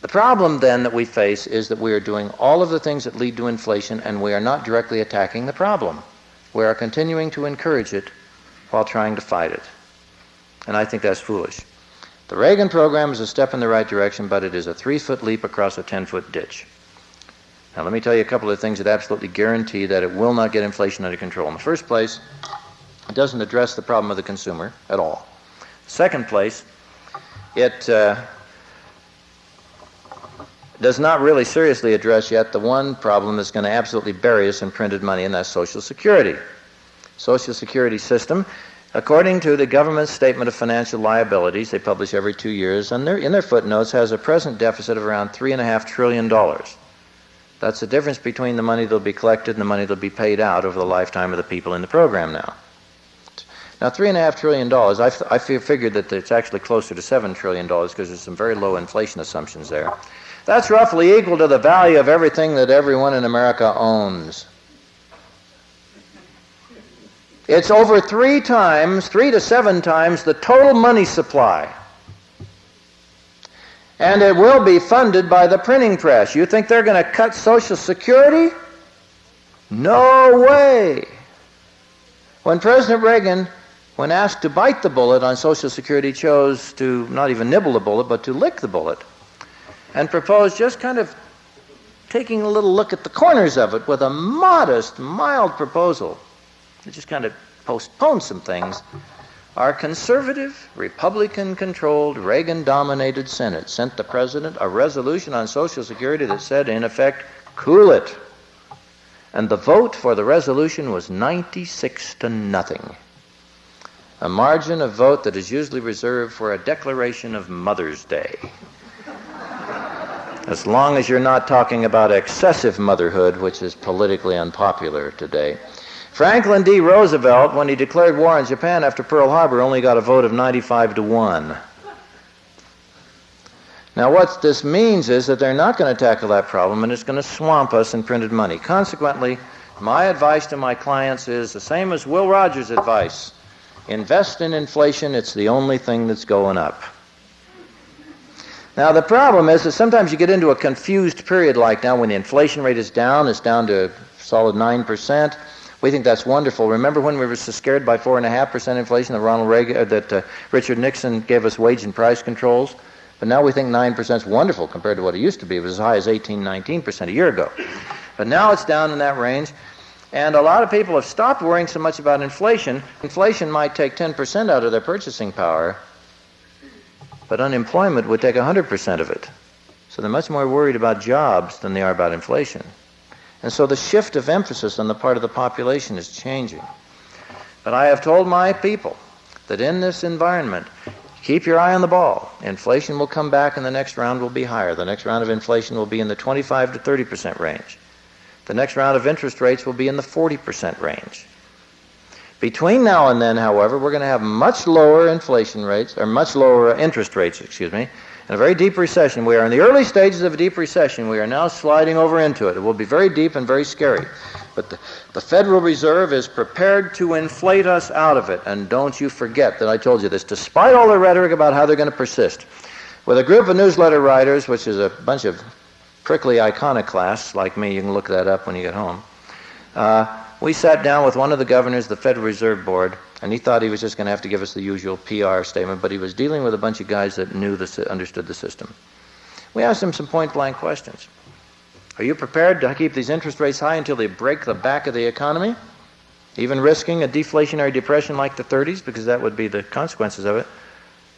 The problem then that we face is that we are doing all of the things that lead to inflation and we are not directly attacking the problem. We are continuing to encourage it while trying to fight it. And I think that's foolish. The Reagan program is a step in the right direction, but it is a three foot leap across a 10 foot ditch. Now, let me tell you a couple of things that absolutely guarantee that it will not get inflation under control. In the first place, it doesn't address the problem of the consumer at all. Second place, it uh, does not really seriously address yet the one problem that's going to absolutely bury us in printed money, and that's Social Security. Social Security system, according to the government's statement of financial liabilities, they publish every two years, and in their footnotes has a present deficit of around three and a half trillion dollars. That's the difference between the money that'll be collected and the money that'll be paid out over the lifetime of the people in the program now. Now, three and a half trillion dollars, I, I figured that it's actually closer to seven trillion dollars because there's some very low inflation assumptions there. That's roughly equal to the value of everything that everyone in America owns. It's over three times, three to seven times the total money supply. And it will be funded by the printing press. You think they're going to cut Social Security? No way. When President Reagan, when asked to bite the bullet on Social Security, chose to not even nibble the bullet, but to lick the bullet and proposed just kind of taking a little look at the corners of it with a modest, mild proposal to just kind of postpone some things. Our conservative, Republican controlled, Reagan dominated Senate sent the President a resolution on Social Security that said, in effect, cool it. And the vote for the resolution was 96 to nothing. A margin of vote that is usually reserved for a declaration of Mother's Day as long as you're not talking about excessive motherhood, which is politically unpopular today. Franklin D. Roosevelt, when he declared war on Japan after Pearl Harbor, only got a vote of 95 to 1. Now, what this means is that they're not going to tackle that problem and it's going to swamp us in printed money. Consequently, my advice to my clients is the same as Will Rogers' advice invest in inflation, it's the only thing that's going up. Now, the problem is that sometimes you get into a confused period like now when the inflation rate is down, it's down to solid 9%. We think that's wonderful. Remember when we were so scared by 4.5% inflation that, Ronald Reagan, uh, that uh, Richard Nixon gave us wage and price controls? But now we think 9% is wonderful compared to what it used to be. It was as high as 18, 19% a year ago. But now it's down in that range. And a lot of people have stopped worrying so much about inflation. Inflation might take 10% out of their purchasing power, but unemployment would take 100% of it. So they're much more worried about jobs than they are about inflation. And so the shift of emphasis on the part of the population is changing. But I have told my people that in this environment, keep your eye on the ball. Inflation will come back and the next round will be higher. The next round of inflation will be in the 25 to 30% range. The next round of interest rates will be in the 40% range. Between now and then, however, we're going to have much lower inflation rates, or much lower interest rates, excuse me, and a very deep recession. We are in the early stages of a deep recession. We are now sliding over into it. It will be very deep and very scary. But the, the Federal Reserve is prepared to inflate us out of it. And don't you forget that I told you this, despite all the rhetoric about how they're going to persist. With a group of newsletter writers, which is a bunch of prickly iconoclasts like me, you can look that up when you get home. Uh, we sat down with one of the governors of the Federal Reserve Board, and he thought he was just going to have to give us the usual PR statement, but he was dealing with a bunch of guys that knew the, understood the system. We asked him some point blank questions. Are you prepared to keep these interest rates high until they break the back of the economy? Even risking a deflationary depression like the 30s, because that would be the consequences of it?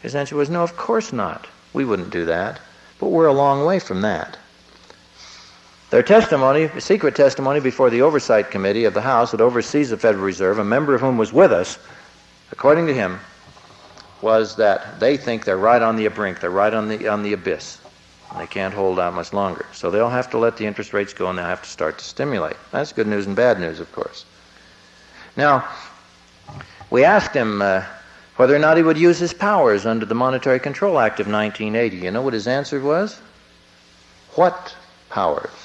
His answer was no, of course not. We wouldn't do that. But we're a long way from that. Their testimony, secret testimony before the Oversight Committee of the House that oversees the Federal Reserve, a member of whom was with us, according to him, was that they think they're right on the brink, they're right on the, on the abyss. They can't hold out much longer. So they'll have to let the interest rates go and they'll have to start to stimulate. That's good news and bad news, of course. Now, we asked him uh, whether or not he would use his powers under the Monetary Control Act of 1980. You know what his answer was? What powers?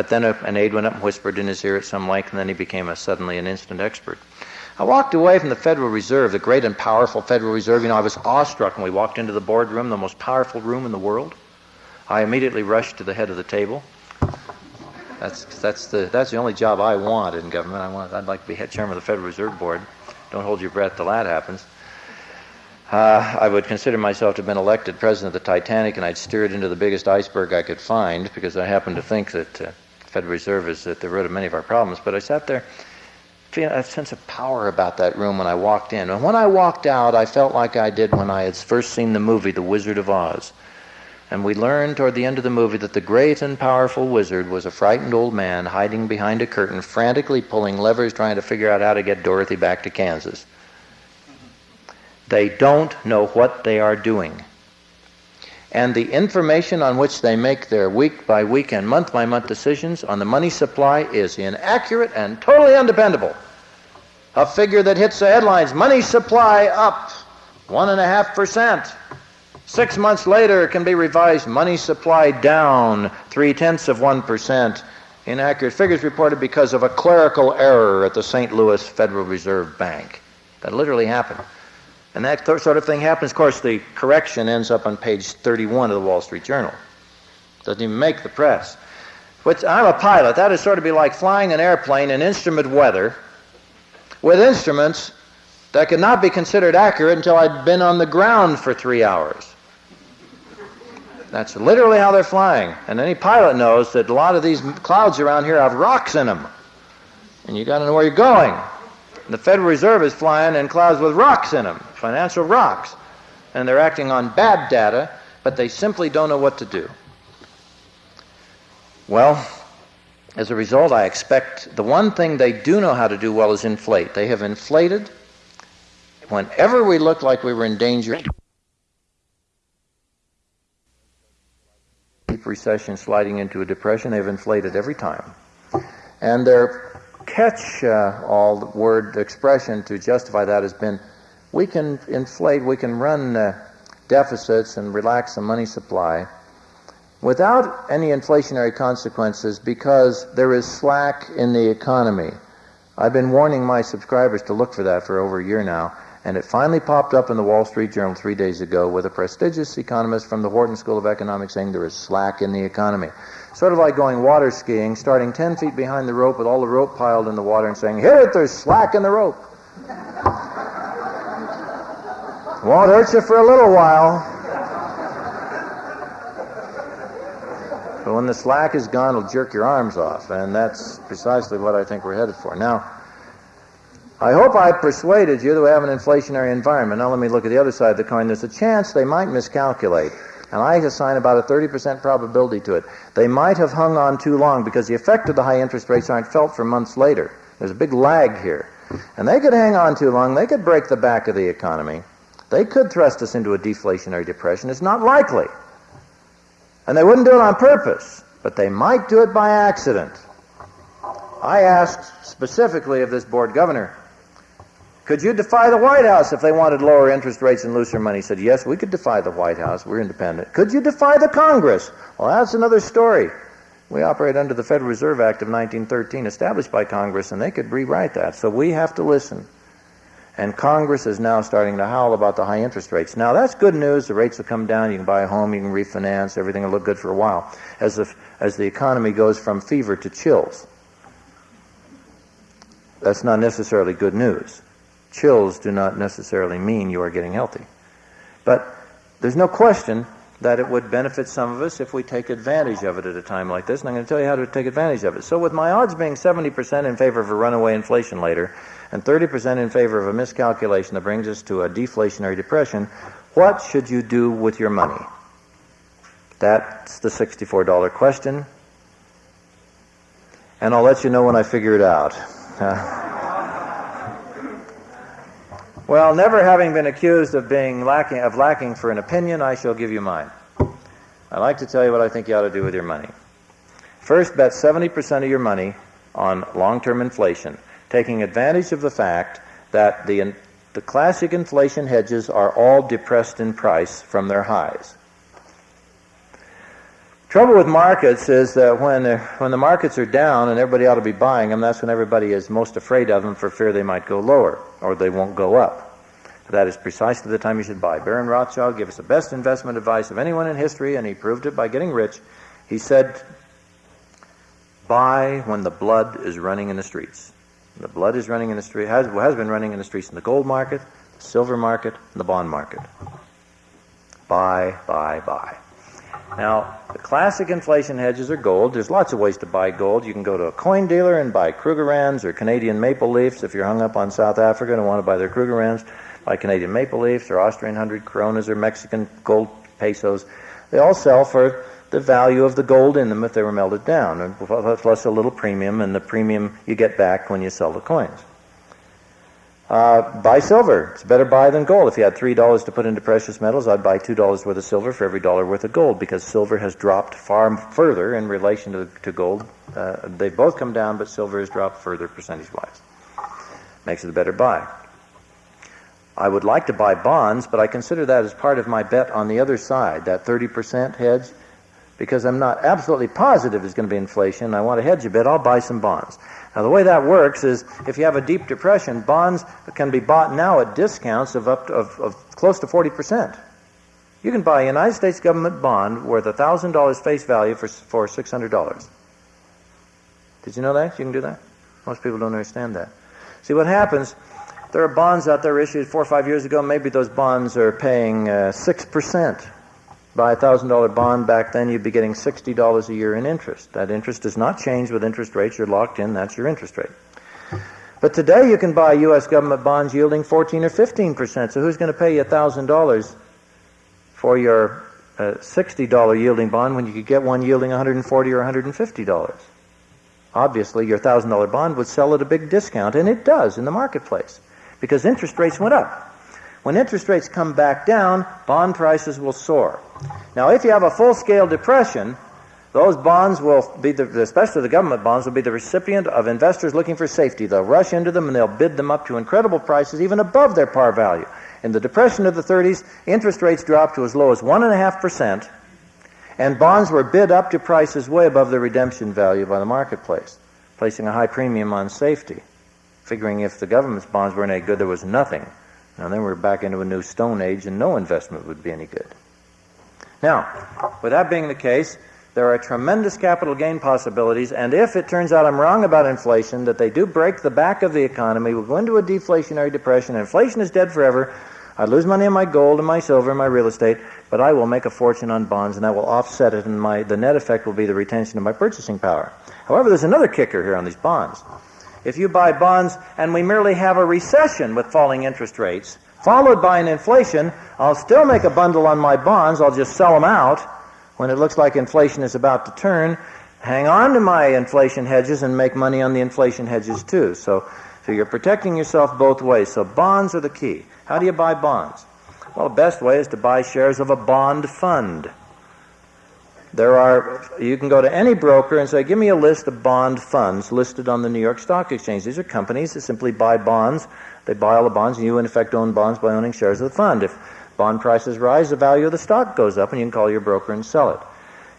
But then a, an aide went up and whispered in his ear at some length, and then he became a, suddenly an instant expert. I walked away from the Federal Reserve, the great and powerful Federal Reserve. You know, I was awestruck when we walked into the boardroom, the most powerful room in the world. I immediately rushed to the head of the table. That's, that's, the, that's the only job I want in government. I want, I'd like to be head chairman of the Federal Reserve Board. Don't hold your breath till that happens. uh, I would consider myself to have been elected president of the Titanic, and I'd steer it into the biggest iceberg I could find because I happen to think that uh, Federal Reserve is at the root of many of our problems. But I sat there, feeling a sense of power about that room when I walked in. And when I walked out, I felt like I did when I had first seen the movie The Wizard of Oz. And we learned toward the end of the movie that the great and powerful wizard was a frightened old man hiding behind a curtain, frantically pulling levers, trying to figure out how to get Dorothy back to Kansas. They don't know what they are doing. And the information on which they make their week by week and month by month decisions on the money supply is inaccurate and totally undependable. A figure that hits the headlines money supply up 1.5%. Six months later, can be revised money supply down three tenths of 1%. Inaccurate figures reported because of a clerical error at the St. Louis Federal Reserve Bank. That literally happened. And that sort of thing happens. Of course, the correction ends up on page 31 of the Wall Street Journal. Doesn't even make the press. Which I'm a pilot. That is sort of be like flying an airplane in instrument weather with instruments that could not be considered accurate until I'd been on the ground for three hours. That's literally how they're flying. And any pilot knows that a lot of these clouds around here have rocks in them. And you got to know where you're going. The Federal Reserve is flying in clouds with rocks in them, financial rocks. And they're acting on bad data, but they simply don't know what to do. Well, as a result, I expect the one thing they do know how to do well is inflate. They have inflated whenever we looked like we were in danger. Deep recession sliding into a depression, they've inflated every time. And they're catch uh, all the word expression to justify that has been we can inflate, we can run uh, deficits and relax the money supply without any inflationary consequences because there is slack in the economy. I've been warning my subscribers to look for that for over a year now, and it finally popped up in the Wall Street Journal three days ago with a prestigious economist from the Wharton School of Economics saying there is slack in the economy. Sort of like going water skiing, starting 10 feet behind the rope with all the rope piled in the water and saying, Hit it, there's slack in the rope. Won't hurt you for a little while. But when the slack is gone, it'll jerk your arms off. And that's precisely what I think we're headed for. Now, I hope I persuaded you that we have an inflationary environment. Now, let me look at the other side of the coin. There's a chance they might miscalculate and I assign about a 30% probability to it. They might have hung on too long because the effect of the high interest rates aren't felt for months later. There's a big lag here. And they could hang on too long. They could break the back of the economy. They could thrust us into a deflationary depression. It's not likely. And they wouldn't do it on purpose, but they might do it by accident. I asked specifically of this board governor, could you defy the White House if they wanted lower interest rates and looser money? He said, Yes, we could defy the White House. We're independent. Could you defy the Congress? Well, that's another story. We operate under the Federal Reserve Act of 1913, established by Congress, and they could rewrite that. So we have to listen. And Congress is now starting to howl about the high interest rates. Now, that's good news. The rates will come down. You can buy a home. You can refinance. Everything will look good for a while as the, as the economy goes from fever to chills. That's not necessarily good news chills do not necessarily mean you are getting healthy. But there's no question that it would benefit some of us if we take advantage of it at a time like this, and I'm going to tell you how to take advantage of it. So, with my odds being 70% in favor of a runaway inflation later, and 30% in favor of a miscalculation that brings us to a deflationary depression, what should you do with your money? That's the $64 question. And I'll let you know when I figure it out. Well, never having been accused of being lacking of lacking for an opinion, I shall give you mine. I'd like to tell you what I think you ought to do with your money. First, bet 70% of your money on long-term inflation, taking advantage of the fact that the the classic inflation hedges are all depressed in price from their highs. Trouble with markets is that when, when the markets are down and everybody ought to be buying them, that's when everybody is most afraid of them for fear they might go lower or they won't go up. That is precisely the time you should buy. Baron Rothschild gave us the best investment advice of anyone in history, and he proved it by getting rich. He said, Buy when the blood is running in the streets. The blood is running in the street, has, has been running in the streets in the gold market, the silver market, and the bond market. Buy, buy, buy. Now, the classic inflation hedges are gold. There's lots of ways to buy gold. You can go to a coin dealer and buy Krugerrands or Canadian maple leafs if you're hung up on South Africa and want to buy their Krugerrands. Buy Canadian maple leafs or Austrian hundred coronas or Mexican gold pesos. They all sell for the value of the gold in them if they were melted down, plus a little premium, and the premium you get back when you sell the coins. Uh, buy silver. It's a better buy than gold. If you had $3 to put into precious metals, I'd buy $2 worth of silver for every dollar worth of gold because silver has dropped far further in relation to, to gold. Uh, they both come down, but silver has dropped further percentage wise. Makes it a better buy. I would like to buy bonds, but I consider that as part of my bet on the other side, that 30% hedge, because I'm not absolutely positive it's going to be inflation. I want to hedge a bit, I'll buy some bonds. Now, the way that works is if you have a deep depression, bonds can be bought now at discounts of up to, of, of close to 40%. You can buy a United States government bond worth $1,000 face value for, for $600. Did you know that? You can do that? Most people don't understand that. See, what happens, there are bonds out there issued four or five years ago. Maybe those bonds are paying uh, 6% buy a $1,000 bond back then, you'd be getting $60 a year in interest. That interest does not change with interest rates. You're locked in. That's your interest rate. But today you can buy U.S. government bonds yielding 14 or 15%. So who's going to pay you $1,000 for your uh, $60 yielding bond when you could get one yielding 140 or $150? Obviously, your $1,000 bond would sell at a big discount, and it does in the marketplace because interest rates went up. When interest rates come back down, bond prices will soar. Now, if you have a full-scale depression, those bonds will be, the, especially the government bonds, will be the recipient of investors looking for safety. They'll rush into them and they'll bid them up to incredible prices, even above their par value. In the Depression of the 30s, interest rates dropped to as low as 1.5%, and bonds were bid up to prices way above their redemption value by the marketplace, placing a high premium on safety, figuring if the government's bonds weren't any good, there was nothing now then we're back into a new stone age and no investment would be any good. Now, with that being the case, there are tremendous capital gain possibilities, and if it turns out I'm wrong about inflation, that they do break the back of the economy, we'll go into a deflationary depression, inflation is dead forever, I'd lose money on my gold and my silver and my real estate, but I will make a fortune on bonds, and that will offset it, and my, the net effect will be the retention of my purchasing power. However, there's another kicker here on these bonds. If you buy bonds and we merely have a recession with falling interest rates, followed by an inflation, I'll still make a bundle on my bonds. I'll just sell them out when it looks like inflation is about to turn. Hang on to my inflation hedges and make money on the inflation hedges too. So, so you're protecting yourself both ways. So bonds are the key. How do you buy bonds? Well, the best way is to buy shares of a bond fund. There are, you can go to any broker and say, give me a list of bond funds listed on the New York Stock Exchange. These are companies that simply buy bonds. They buy all the bonds, and you, in effect, own bonds by owning shares of the fund. If bond prices rise, the value of the stock goes up, and you can call your broker and sell it.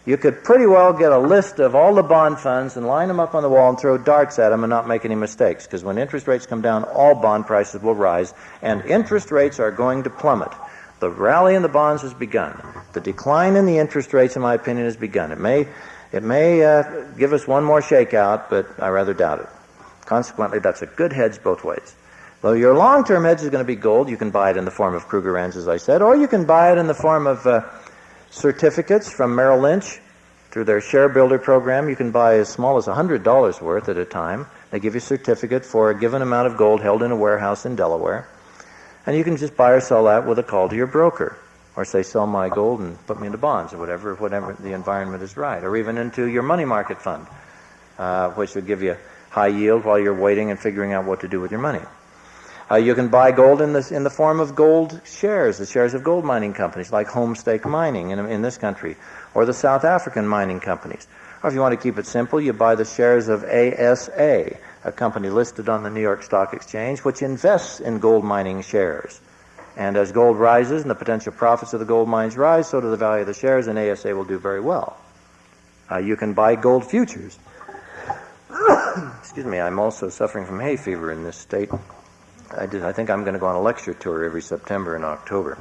You could pretty well get a list of all the bond funds and line them up on the wall and throw darts at them and not make any mistakes, because when interest rates come down, all bond prices will rise, and interest rates are going to plummet. The rally in the bonds has begun. The decline in the interest rates, in my opinion, has begun. It may, it may uh, give us one more shakeout, but I rather doubt it. Consequently, that's a good hedge both ways. Though your long-term hedge is going to be gold, you can buy it in the form of Kruger Krugerrands, as I said, or you can buy it in the form of uh, certificates from Merrill Lynch through their share builder program. You can buy as small as $100 worth at a time. They give you a certificate for a given amount of gold held in a warehouse in Delaware. And you can just buy or sell that with a call to your broker. Or say, sell my gold and put me into bonds or whatever, whatever the environment is right. Or even into your money market fund, uh, which would give you high yield while you're waiting and figuring out what to do with your money. Uh, you can buy gold in, this, in the form of gold shares, the shares of gold mining companies like Homestake Mining in, in this country, or the South African mining companies. Or if you want to keep it simple, you buy the shares of ASA, a company listed on the New York Stock Exchange, which invests in gold mining shares. And as gold rises and the potential profits of the gold mines rise, so do the value of the shares, and ASA will do very well. Uh, you can buy gold futures. Excuse me, I'm also suffering from hay fever in this state. I, did, I think I'm going to go on a lecture tour every September and October.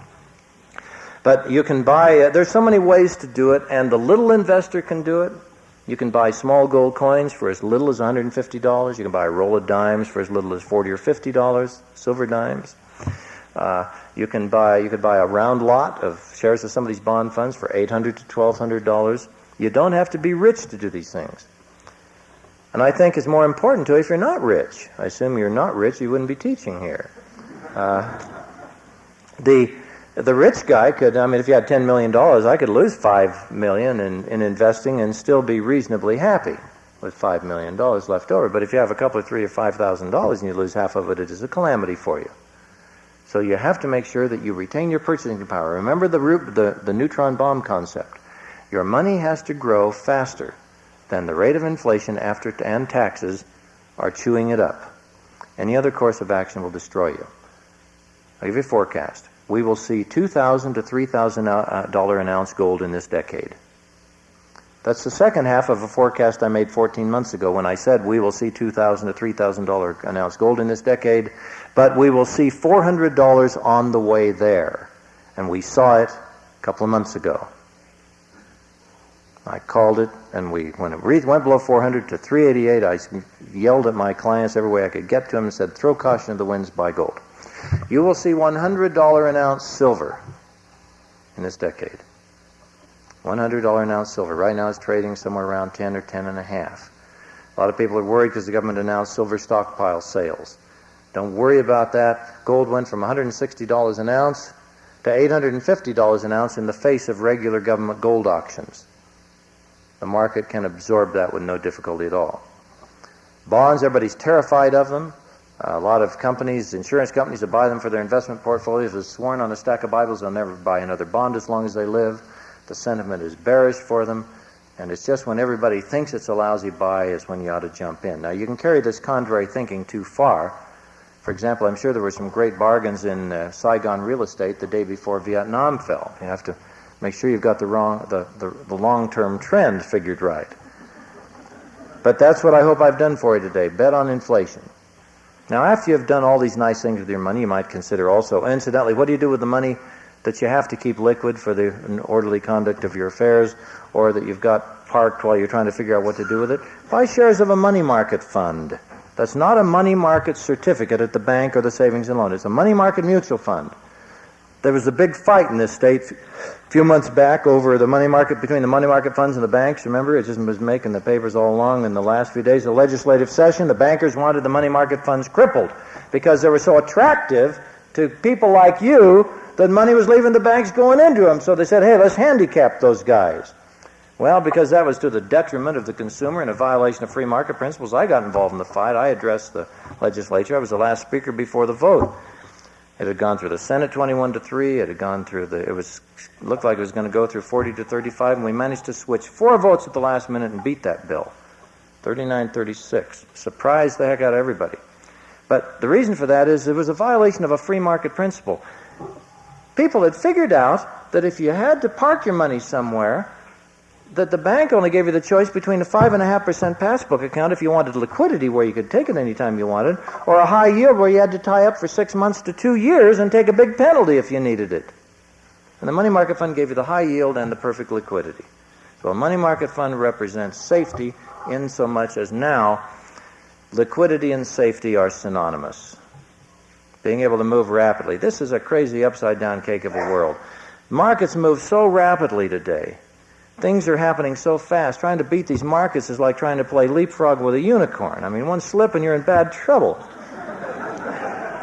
But you can buy, uh, there's so many ways to do it, and the little investor can do it. You can buy small gold coins for as little as $150. You can buy a roll of dimes for as little as 40 or $50, silver dimes. Uh, you can buy you could buy a round lot of shares of some of these bond funds for 800 to twelve hundred dollars. You don't have to be rich to do these things. And I think it's more important to if you're not rich. I assume you're not rich, you wouldn't be teaching here. Uh, the the rich guy could, I mean, if you had $10 million, I could lose 5 million in, in investing and still be reasonably happy with $5 million left over. But if you have a couple of three or $5,000 and you lose half of it, it is a calamity for you. So you have to make sure that you retain your purchasing power. Remember the, root, the, the neutron bomb concept. Your money has to grow faster than the rate of inflation after and taxes are chewing it up. Any other course of action will destroy you. I'll give you a forecast. We will see 2,000 to $3,000 uh, uh, an ounce gold in this decade. That's the second half of a forecast I made 14 months ago when I said we will see 2,000 to $3,000 an ounce gold in this decade, but we will see $400 on the way there. And we saw it a couple of months ago. I called it, and we when it went below 400 to 388, I yelled at my clients every way I could get to them and said, "Throw caution to the winds, buy gold." You will see $100 an ounce silver in this decade. $100 an ounce silver. Right now it's trading somewhere around 10 or 10 and a half. A lot of people are worried because the government announced silver stockpile sales. Don't worry about that. Gold went from $160 an ounce to $850 an ounce in the face of regular government gold auctions. The market can absorb that with no difficulty at all. Bonds, everybody's terrified of them. A lot of companies, insurance companies that buy them for their investment portfolios have sworn on a stack of Bibles they'll never buy another bond as long as they live. The sentiment is bearish for them, and it's just when everybody thinks it's a lousy buy is when you ought to jump in. Now, you can carry this contrary thinking too far. For example, I'm sure there were some great bargains in uh, Saigon real estate the day before Vietnam fell. You have to make sure you've got the, wrong, the, the, the long-term trend figured right. But that's what I hope I've done for you today. Bet on inflation. Now, after you've done all these nice things with your money, you might consider also, incidentally, what do you do with the money that you have to keep liquid for the orderly conduct of your affairs or that you've got parked while you're trying to figure out what to do with it? Buy shares of a money market fund. That's not a money market certificate at the bank or the savings and loan. It's a money market mutual fund. There was a big fight in this state a few months back over the money market between the money market funds and the banks. Remember, it just was making the papers all along in the last few days of legislative session. The bankers wanted the money market funds crippled because they were so attractive to people like you that money was leaving the banks going into them. So they said, hey, let's handicap those guys. Well, because that was to the detriment of the consumer and a violation of free market principles, I got involved in the fight. I addressed the legislature. I was the last speaker before the vote. It had gone through the Senate 21 to 3. It had gone through the, it was, looked like it was going to go through 40 to 35, and we managed to switch four votes at the last minute and beat that bill. 39 36. Surprised the heck out of everybody. But the reason for that is it was a violation of a free market principle. People had figured out that if you had to park your money somewhere, that the bank only gave you the choice between a 5.5% passbook account if you wanted liquidity where you could take it anytime you wanted, or a high yield where you had to tie up for six months to two years and take a big penalty if you needed it. And the money market fund gave you the high yield and the perfect liquidity. So a money market fund represents safety in so much as now liquidity and safety are synonymous. Being able to move rapidly. This is a crazy upside down cake of a world. Markets move so rapidly today things are happening so fast. Trying to beat these markets is like trying to play leapfrog with a unicorn. I mean, one slip and you're in bad trouble.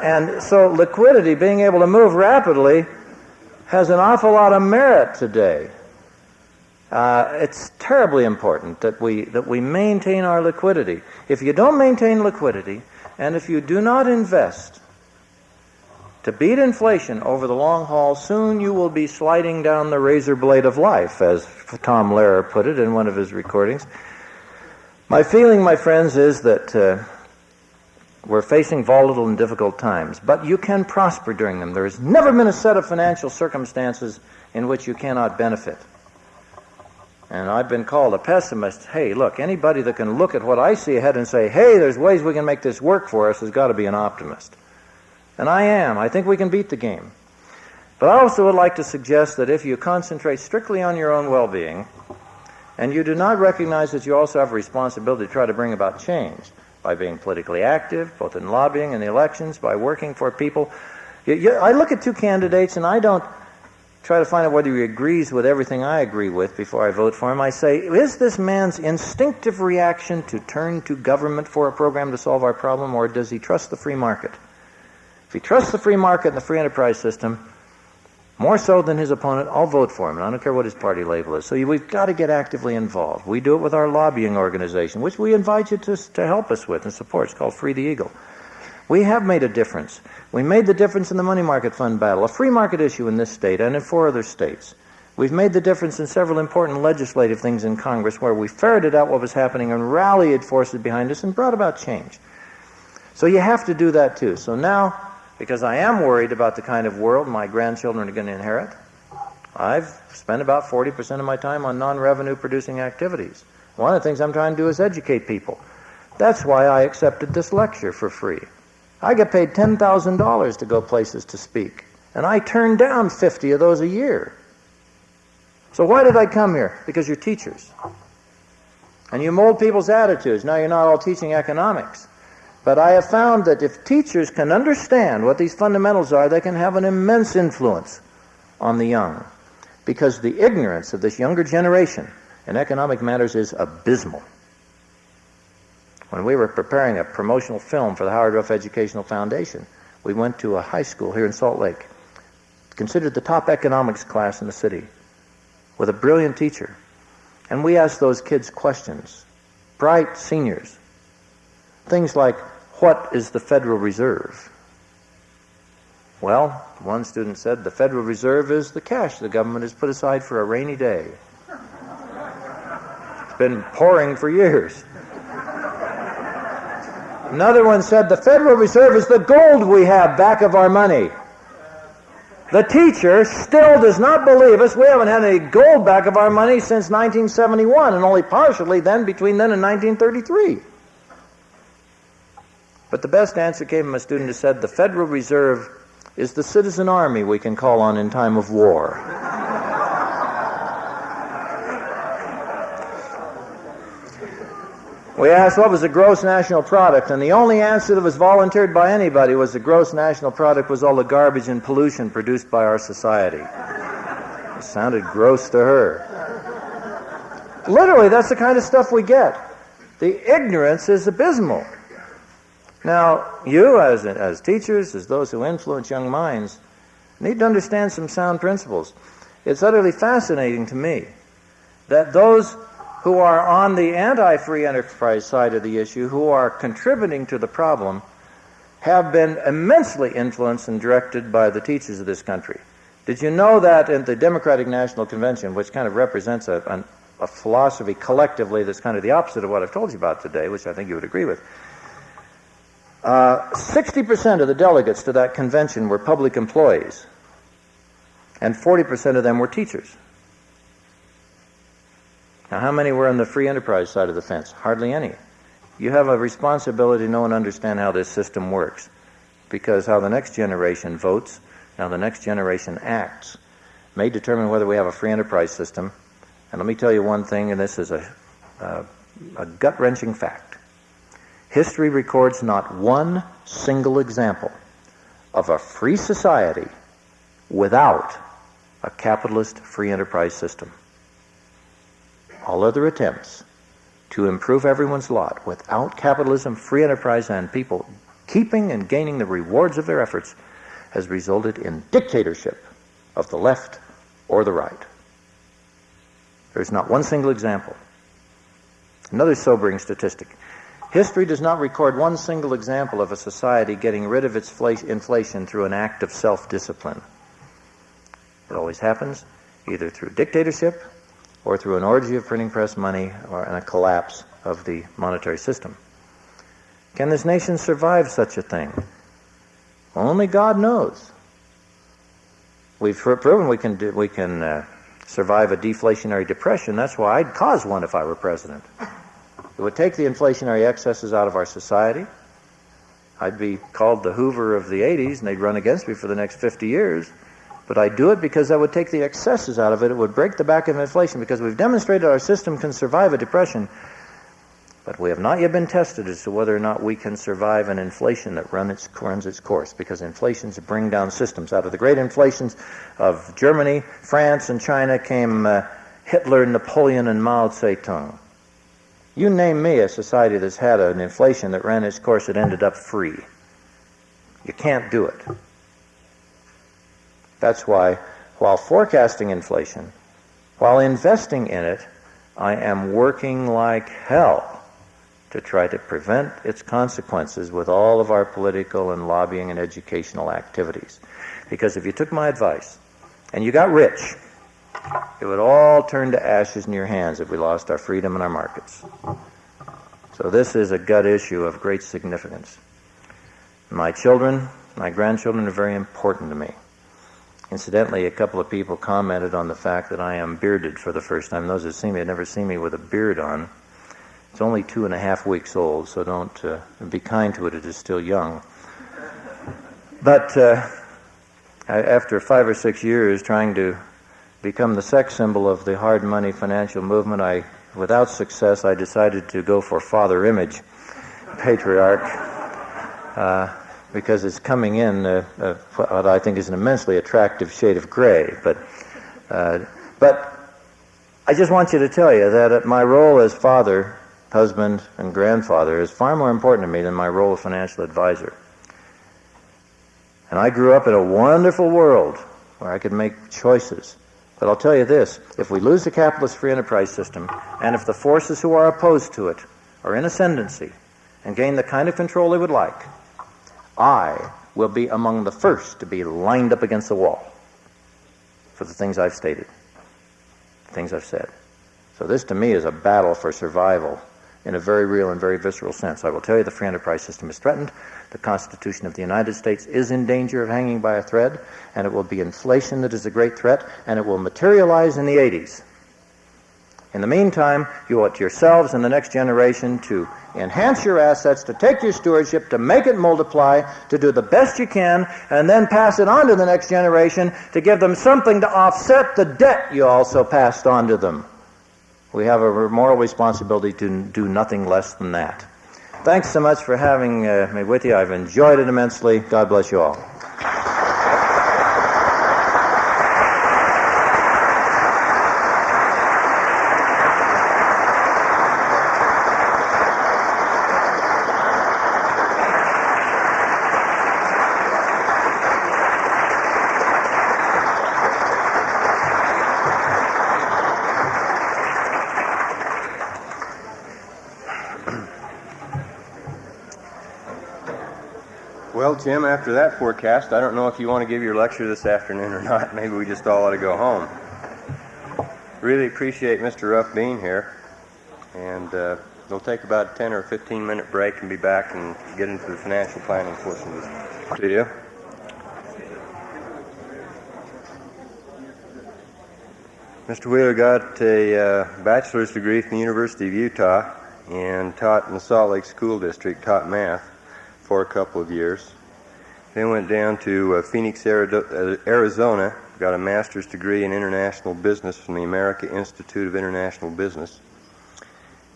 and so, liquidity, being able to move rapidly, has an awful lot of merit today. Uh, it's terribly important that we that we maintain our liquidity. If you don't maintain liquidity, and if you do not invest to beat inflation over the long haul, soon you will be sliding down the razor blade of life, as Tom Lehrer put it in one of his recordings. My feeling, my friends, is that uh, we're facing volatile and difficult times, but you can prosper during them. There has never been a set of financial circumstances in which you cannot benefit. And I've been called a pessimist. Hey, look, anybody that can look at what I see ahead and say, hey, there's ways we can make this work for us has got to be an optimist. And I am. I think we can beat the game. But I also would like to suggest that if you concentrate strictly on your own well being, and you do not recognize that you also have a responsibility to try to bring about change by being politically active, both in lobbying and the elections, by working for people, You, you, I look at two candidates and I don't try to find out whether he agrees with everything I agree with before I vote for him. I say, is this man's instinctive reaction to turn to government for a program to solve our problem, or does he trust the free market? If he trusts the free market and the free enterprise system, more so than his opponent, I'll vote for him. And I don't care what his party label is. So we've got to get actively involved. We do it with our lobbying organization, which we invite you to, to help us with and support. It's called Free the Eagle. We have made a difference. We made the difference in the money market fund battle, a free market issue in this state and in four other states. We've made the difference in several important legislative things in Congress where we ferreted out what was happening and rallied forces behind us and brought about change. So you have to do that too. So now, because I am worried about the kind of world my grandchildren are going to inherit, I've spent about 40% of my time on non revenue producing activities. One of the things I'm trying to do is educate people. That's why I accepted this lecture for free. I get paid $10,000 to go places to speak, and I turn down 50 of those a year. So why did I come here? Because you're teachers. And you mold people's attitudes. Now you're not all teaching economics. But I have found that if teachers can understand what these fundamentals are, they can have an immense influence on the young. Because the ignorance of this younger generation in economic matters is abysmal. When we were preparing a promotional film for the Howard Ruff Educational Foundation, we went to a high school here in Salt Lake, considered the top economics class in the city, with a brilliant teacher. And we asked those kids questions, bright seniors. Things like, what is the Federal Reserve? Well, one student said, the Federal Reserve is the cash the government has put aside for a rainy day. It's been pouring for years. Another one said, The Federal Reserve is the gold we have back of our money. The teacher still does not believe us. We haven't had any gold back of our money since 1971, and only partially then between then and 1933. But the best answer came from a student who said, The Federal Reserve is the citizen army we can call on in time of war. We asked what was the gross national product, and the only answer that was volunteered by anybody was the gross national product was all the garbage and pollution produced by our society. It sounded gross to her. Literally, that's the kind of stuff we get. The ignorance is abysmal. Now, you, as, as teachers, as those who influence young minds, need to understand some sound principles. It's utterly fascinating to me that those who are on the anti free enterprise side of the issue, who are contributing to the problem, have been immensely influenced and directed by the teachers of this country. Did you know that in the Democratic National Convention, which kind of represents a, an, a philosophy collectively that's kind of the opposite of what I've told you about today, which I think you would agree with? Uh, 60% of the delegates to that convention were public employees, and 40% of them were teachers. Now, how many were on the free enterprise side of the fence? Hardly any. You have a responsibility to know and understand how this system works, because how the next generation votes, how the next generation acts, may determine whether we have a free enterprise system. And let me tell you one thing, and this is a, a, a gut wrenching fact. History records not one single example of a free society without a capitalist free enterprise system all other attempts to improve everyone's lot without capitalism, free enterprise, and people keeping and gaining the rewards of their efforts has resulted in dictatorship of the left or the right. There's not one single example. Another sobering statistic. History does not record one single example of a society getting rid of its inflation through an act of self discipline. It always happens either through dictatorship or through an orgy of printing press money or a collapse of the monetary system. Can this nation survive such a thing? Only God knows. We've proven we can do, we can uh, survive a deflationary depression. That's why I'd cause one if I were president. It would take the inflationary excesses out of our society. I'd be called the Hoover of the 80s, and they'd run against me for the next 50 years. But I do it because that would take the excesses out of it. It would break the back of inflation because we've demonstrated our system can survive a depression. But we have not yet been tested as to whether or not we can survive an inflation that run its, runs its course, because inflations bring down systems. Out of the great inflations of Germany, France, and China came uh, Hitler, Napoleon, and Mao Zedong. You name me a society that's had an inflation that ran its course that ended up free. You can't do it. That's why, while forecasting inflation, while investing in it, I am working like hell to try to prevent its consequences with all of our political and lobbying and educational activities. Because if you took my advice and you got rich, it would all turn to ashes in your hands if we lost our freedom and our markets. So this is a gut issue of great significance. My children, my grandchildren are very important to me. Incidentally, a couple of people commented on the fact that I am bearded for the first time. Those who see me have never seen me with a beard on. It's only two and a half weeks old, so don't uh, be kind to it. It is still young. But uh, after five or six years trying to become the sex symbol of the hard money financial movement, I, without success, I decided to go for Father Image, patriarch, uh, because it's coming in uh, uh, what I think is an immensely attractive shade of gray. But, uh, but I just want you to tell you that my role as father husband, and grandfather is far more important to me than my role of financial advisor. And I grew up in a wonderful world where I could make choices. But I'll tell you this if we lose the capitalist free enterprise system, and if the forces who are opposed to it are in ascendancy and gain the kind of control they would like, I will be among the first to be lined up against the wall for the things I've stated, the things I've said. So this to me is a battle for survival in a very real and very visceral sense. I will tell you the free enterprise system is threatened. The Constitution of the United States is in danger of hanging by a thread, and it will be inflation that is a great threat, and it will materialize in the 80s. In the meantime, you owe it to yourselves and the next generation to enhance your assets, to take your stewardship, to make it multiply, to do the best you can, and then pass it on to the next generation to give them something to offset the debt you also passed on to them. We have a moral responsibility to do nothing less than that. Thanks so much for having uh, me with you. I've enjoyed it immensely. God bless you all. Jim, after that forecast, I don't know if you want to give your lecture this afternoon or not. Maybe we just all ought to go home. Really appreciate Mr. Ruff being here. And uh, we'll take about a 10 or 15 minute break and be back and get into the financial planning portion of the video. Mr. Wheeler got a uh, bachelor's degree from the University of Utah and taught in the Salt Lake School District, taught math for a couple of years. Then went down to uh, Phoenix, uh, Arizona, got a master's degree in international business from the American Institute of International Business.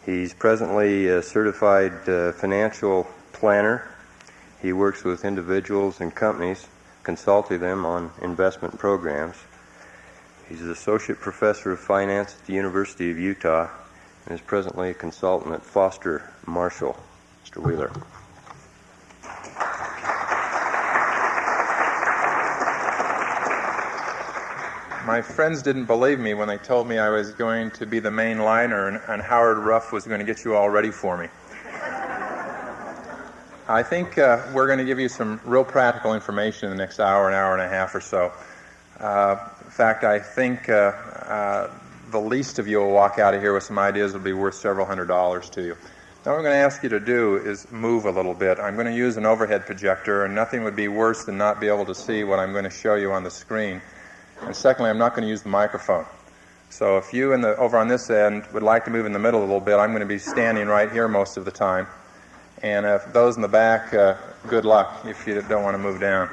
He's presently a certified uh, financial planner. He works with individuals and companies, consulting them on investment programs. He's an associate professor of finance at the University of Utah and is presently a consultant at Foster Marshall. Mr. Wheeler. My friends didn't believe me when they told me I was going to be the main liner and, and Howard Ruff was going to get you all ready for me. I think uh, we're going to give you some real practical information in the next hour, an hour and a half or so. Uh, in fact, I think uh, uh the least of you will walk out of here with some ideas that will be worth several hundred dollars to you. Now, what I'm going to ask you to do is move a little bit. I'm going to use an overhead projector, and nothing would be worse than not be able to see what I'm going to show you on the screen. And secondly, I'm not going to use the microphone. So if you in the, over on this end would like to move in the middle a little bit, I'm going to be standing right here most of the time. And if those in the back, uh, good luck if you don't want to move down.